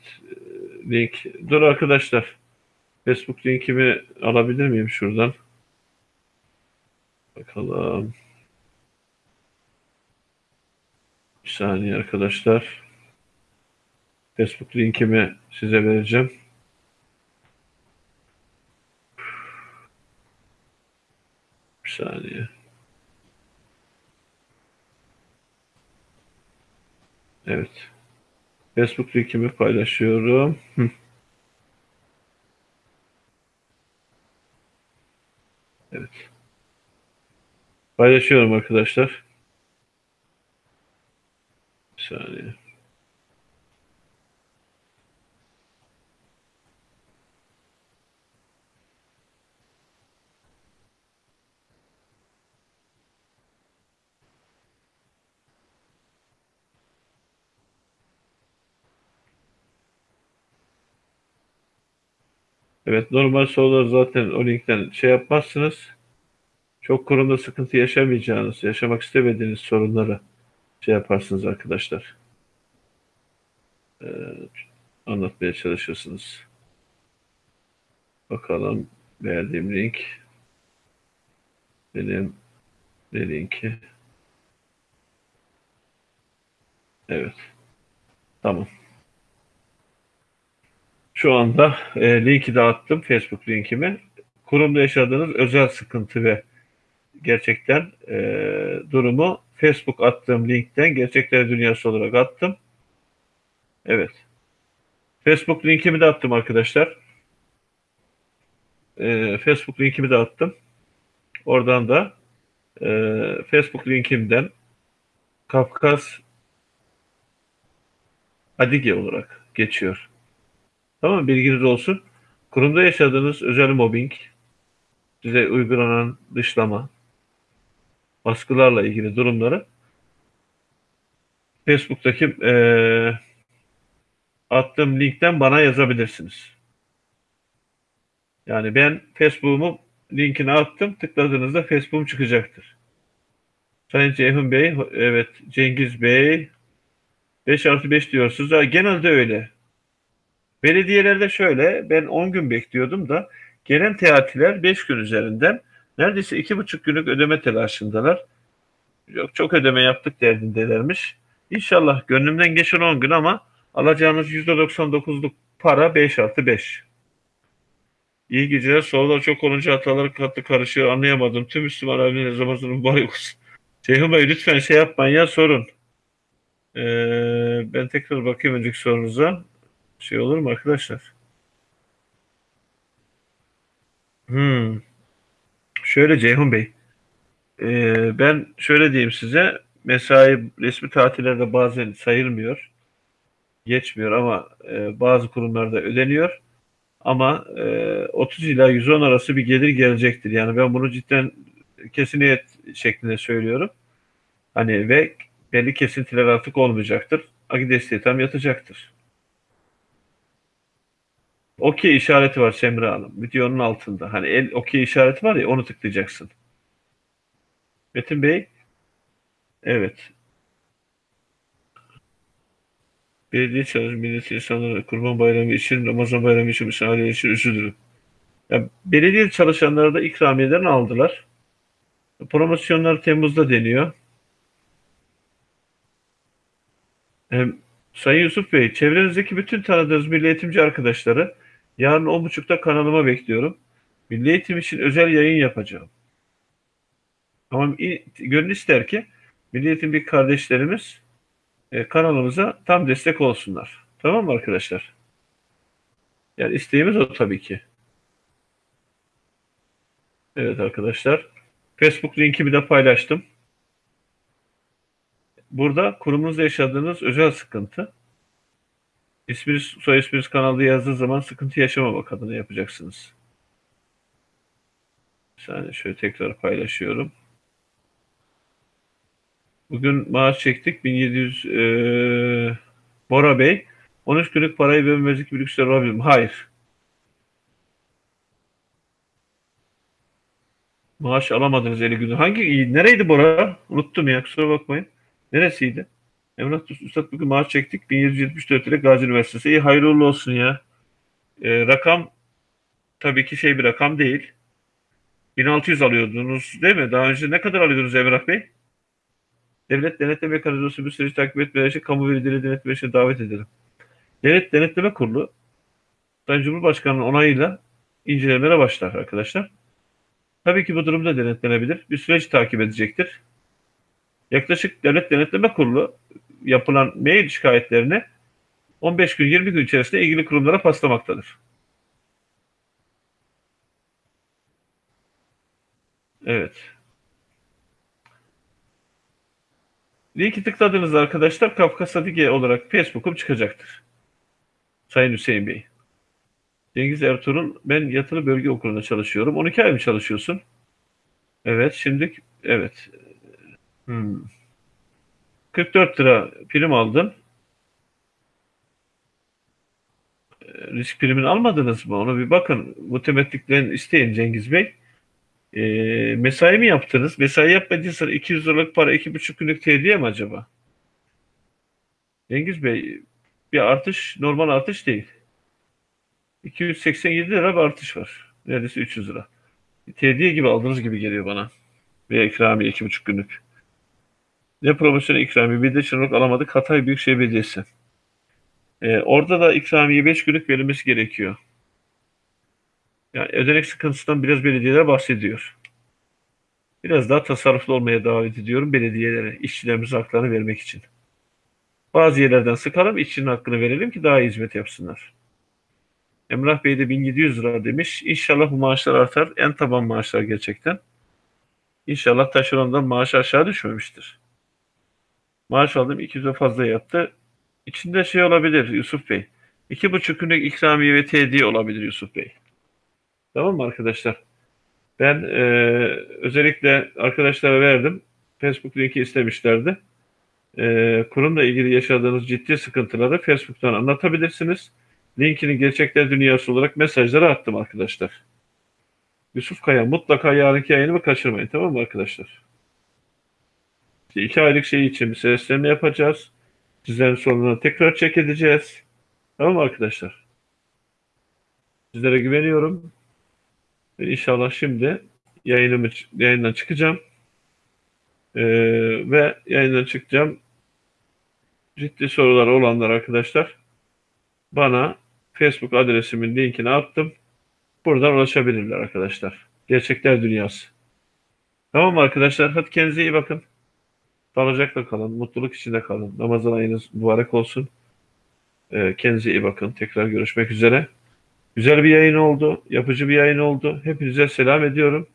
Speaker 1: Link. Dur arkadaşlar. Facebook linkimi alabilir miyim şuradan? Bakalım. Bir saniye arkadaşlar. Facebook linkimi size vereceğim. Bir saniye. Evet. Facebook linkimi paylaşıyorum. Evet. Paylaşıyorum arkadaşlar. Bir saniye. Evet normal sorular zaten o linkten şey yapmazsınız. Çok kurumda sıkıntı yaşamayacağınız, yaşamak istemediğiniz sorunları şey yaparsınız arkadaşlar. Ee, anlatmaya çalışırsınız. Bakalım verdiğim link benim ne linki? Evet. Tamam. Şu anda e, linki dağıttım Facebook linkimi. Kurumda yaşadığınız özel sıkıntı ve gerçekten e, durumu Facebook attığım linkten gerçekler dünyası olarak attım. Evet. Facebook linkimi de attım arkadaşlar. E, Facebook linkimi de attım. Oradan da e, Facebook linkimden Kafkas Adige olarak geçiyor. Tamam bilginiz olsun. Kurumda yaşadığınız özel mobbing, size uygulanan dışlama, baskılarla ilgili durumları Facebook'taki e, attığım linkten bana yazabilirsiniz. Yani ben Facebook'umu linkini attım. Tıkladığınızda Facebook'um çıkacaktır. Sayın Ceyhun Bey, evet Cengiz Bey 5 artı 5 diyorsunuz. Ha, genelde öyle. Belediyelerde şöyle, ben 10 gün bekliyordum da gelen teatiler 5 gün üzerinden neredeyse 2,5 günlük ödeme telaşındalar. Yok çok ödeme yaptık derdindelermiş. İnşallah gönlümden geçen 10 gün ama alacağınız %99'luk para 5 artı 5. İyi geceler. Sorular çok olunca hataları katlı karışıyor. Anlayamadım. Tüm Müslüman aleminin Ramazan'ın mübarek olsun. Ceyhun Bey lütfen şey yapmayın ya sorun. Ee, ben tekrar bakayım önceki sorunuza. Şey olur mu arkadaşlar? Hmm. Şöyle Ceyhun Bey. Ee, ben şöyle diyeyim size. Mesai resmi tatillerde bazen sayılmıyor. Geçmiyor ama e, bazı kurumlarda ödeniyor. Ama e, 30 ila 110 arası bir gelir gelecektir. Yani ben bunu cidden kesiniyet şeklinde söylüyorum. Hani ve belli kesintiler artık olmayacaktır. Agi desteği tam yatacaktır. Okey işareti var Semra Hanım. Videonun altında. Hani el okey işareti var ya onu tıklayacaksın. Metin Bey. Evet. Belediye çalışan millet insanları Kurban Bayramı için, Ramazan Bayramı için, misafirler için üzülürüm. Ya, belediye çalışanları da ikramiyeden aldılar. Promosyonlar Temmuz'da deniyor. Hem, Sayın Yusuf Bey, çevrenizdeki bütün tanıdığınız milli eğitimci arkadaşları yarın 10.30'da kanalıma bekliyorum. Milli eğitim için özel yayın yapacağım. Ama gönül ister ki milli eğitim bir kardeşlerimiz e, kanalımıza tam destek olsunlar. Tamam mı arkadaşlar? Yani isteğimiz o tabii ki. Evet arkadaşlar. Facebook linkimi de paylaştım. Burada kurumunuzda yaşadığınız özel sıkıntı. İsminiz, soy isminiz kanalda yazdığı zaman sıkıntı yaşamamak adına yapacaksınız. Bir saniye şöyle tekrar paylaşıyorum. Bugün maaş çektik. 1700 e, Bora Bey. 13 günlük parayı vermemezlik bir olabilir mi? Hayır. Maaş alamadınız 50 günü. Hangi, nereydi Bora? Unuttum ya kusura bakmayın. Neresiydi? Emrah Üstad bugün maaş çektik. 1774 ile Gazi Üniversitesi. İyi hayırlı olsun ya. E, rakam tabii ki şey bir rakam değil. 1600 alıyordunuz değil mi? Daha önce ne kadar alıyordunuz Emrah Bey? Devlet Denetleme Mekanizması bir süreci takip etmeleri için kamu verileri denetme için davet edelim. Devlet Denetleme Kurulu Sayın Cumhurbaşkanı'nın onayıyla incelemelere başlar arkadaşlar. Tabii ki bu durumda denetlenebilir. Bir süreç takip edecektir. Yaklaşık Devlet Denetleme Kurulu yapılan mail şikayetlerini 15 gün 20 gün içerisinde ilgili kurumlara paslamaktadır. Evet. Linki tıkladığınızda arkadaşlar Kafkas Adige olarak Facebook'um çıkacaktır. Sayın Hüseyin Bey. Cengiz Ertuğrul, ben yatılı bölge okulunda çalışıyorum. 12 ay mı çalışıyorsun? Evet, şimdi evet. Hmm. 44 lira prim aldın. Risk primini almadınız mı? Onu bir bakın. Mutemettiklerin isteyin Cengiz Bey. E, mesai mi yaptınız? Mesai yapmadıysa 200 liralık para 2,5 günlük tediye mi acaba? Cengiz Bey bir artış normal artış değil. 287 lira bir artış var. Neredeyse 300 lira. Tediye gibi aldığınız gibi geliyor bana. Veya ikramiye 2,5 günlük. Ne promosyon ikramiye bir de çınarlık alamadık. Hatay Büyükşehir Belediyesi. Ee, orada da ikramiye 5 günlük verilmesi gerekiyor. Yani ödenek sıkıntısından biraz belediyeler bahsediyor. Biraz daha tasarruflu olmaya davet ediyorum belediyelere, işçilerimize haklarını vermek için. Bazı yerlerden sıkalım, işçinin hakkını verelim ki daha iyi hizmet yapsınlar. Emrah Bey de 1700 lira demiş. İnşallah bu maaşlar artar. En taban maaşlar gerçekten. İnşallah taşerondan maaş aşağı düşmemiştir. Maaş aldım 200'e fazla yattı. içinde şey olabilir Yusuf Bey. İki buçuk günlük ikramiye ve tediye olabilir Yusuf Bey. Tamam mı arkadaşlar? Ben e, özellikle arkadaşlara verdim. Facebook linki istemişlerdi. E, kurumla ilgili yaşadığınız ciddi sıkıntıları Facebook'tan anlatabilirsiniz. Linkini gerçekler dünyası olarak mesajlara attım arkadaşlar. Yusuf Kaya mutlaka yarınki yayınımı kaçırmayın tamam mı arkadaşlar? İşte iki aylık şey için bir seslenme yapacağız. Sizlerin sorunlarını tekrar çek edeceğiz. Tamam mı arkadaşlar? Sizlere güveniyorum. Ve inşallah şimdi yayınımı, yayından çıkacağım. Ee, ve yayından çıkacağım. Ciddi sorular olanlar arkadaşlar bana Facebook adresimin linkini attım. Buradan ulaşabilirler arkadaşlar. Gerçekler dünyası. Tamam arkadaşlar? Hadi kendinize iyi bakın. Sağlıcakla kalın. Mutluluk içinde kalın. Ramazan ayınız mübarek olsun. Ee, kendinize iyi bakın. Tekrar görüşmek üzere. Güzel bir yayın oldu. Yapıcı bir yayın oldu. Hepinize selam ediyorum.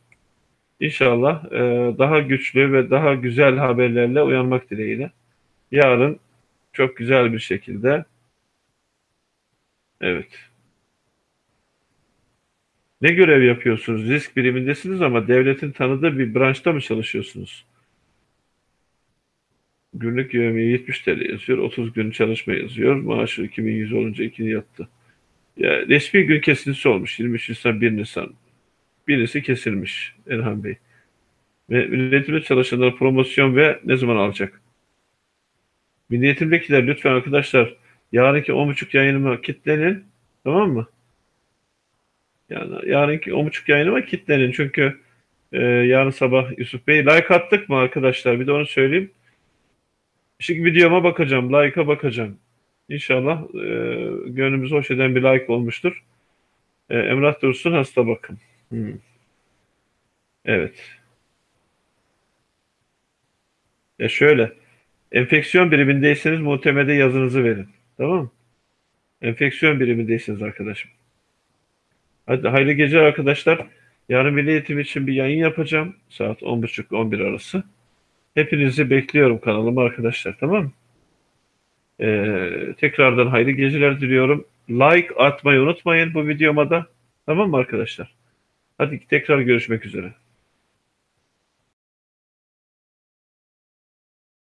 Speaker 1: İnşallah e, daha güçlü ve daha güzel haberlerle uyanmak dileğiyle. Yarın çok güzel bir şekilde evet ne görev yapıyorsunuz? Risk birimindesiniz ama devletin tanıdığı bir branşta mı çalışıyorsunuz? Günlük yövmiye 70 TL yazıyor. 30 gün çalışma yazıyor. Maaşı 2100 olunca ikini yattı. Ya, resmi gün kesintisi olmuş. 23 Nisan 1 Nisan. Birisi kesilmiş Erhan Bey. Ve milletimde çalışanlar promosyon ve ne zaman alacak? Milliyetimdekiler lütfen arkadaşlar yarınki 10.30 yayınıma kitlenin. Tamam mı? Yani yarınki 10.30 yayınıma kitlenin. Çünkü e, yarın sabah Yusuf Bey like attık mı arkadaşlar? Bir de onu söyleyeyim. Şimdi videoma bakacağım. Like'a bakacağım. İnşallah e, gönlümüzü hoş eden bir like olmuştur. E, Emrah Dursun hasta bakın. Hmm. Evet. E şöyle. Enfeksiyon birimindeyseniz muhtemelde yazınızı verin. Tamam mı? Enfeksiyon birimindeyseniz arkadaşım. Hadi hayırlı geceler arkadaşlar. Yarın milli eğitim için bir yayın yapacağım. Saat 10.30-11 arası. Hepinizi bekliyorum kanalıma arkadaşlar. Tamam mı? Ee, tekrardan hayırlı geceler diliyorum. Like atmayı unutmayın bu videoma da. Tamam mı arkadaşlar? Hadi tekrar görüşmek üzere.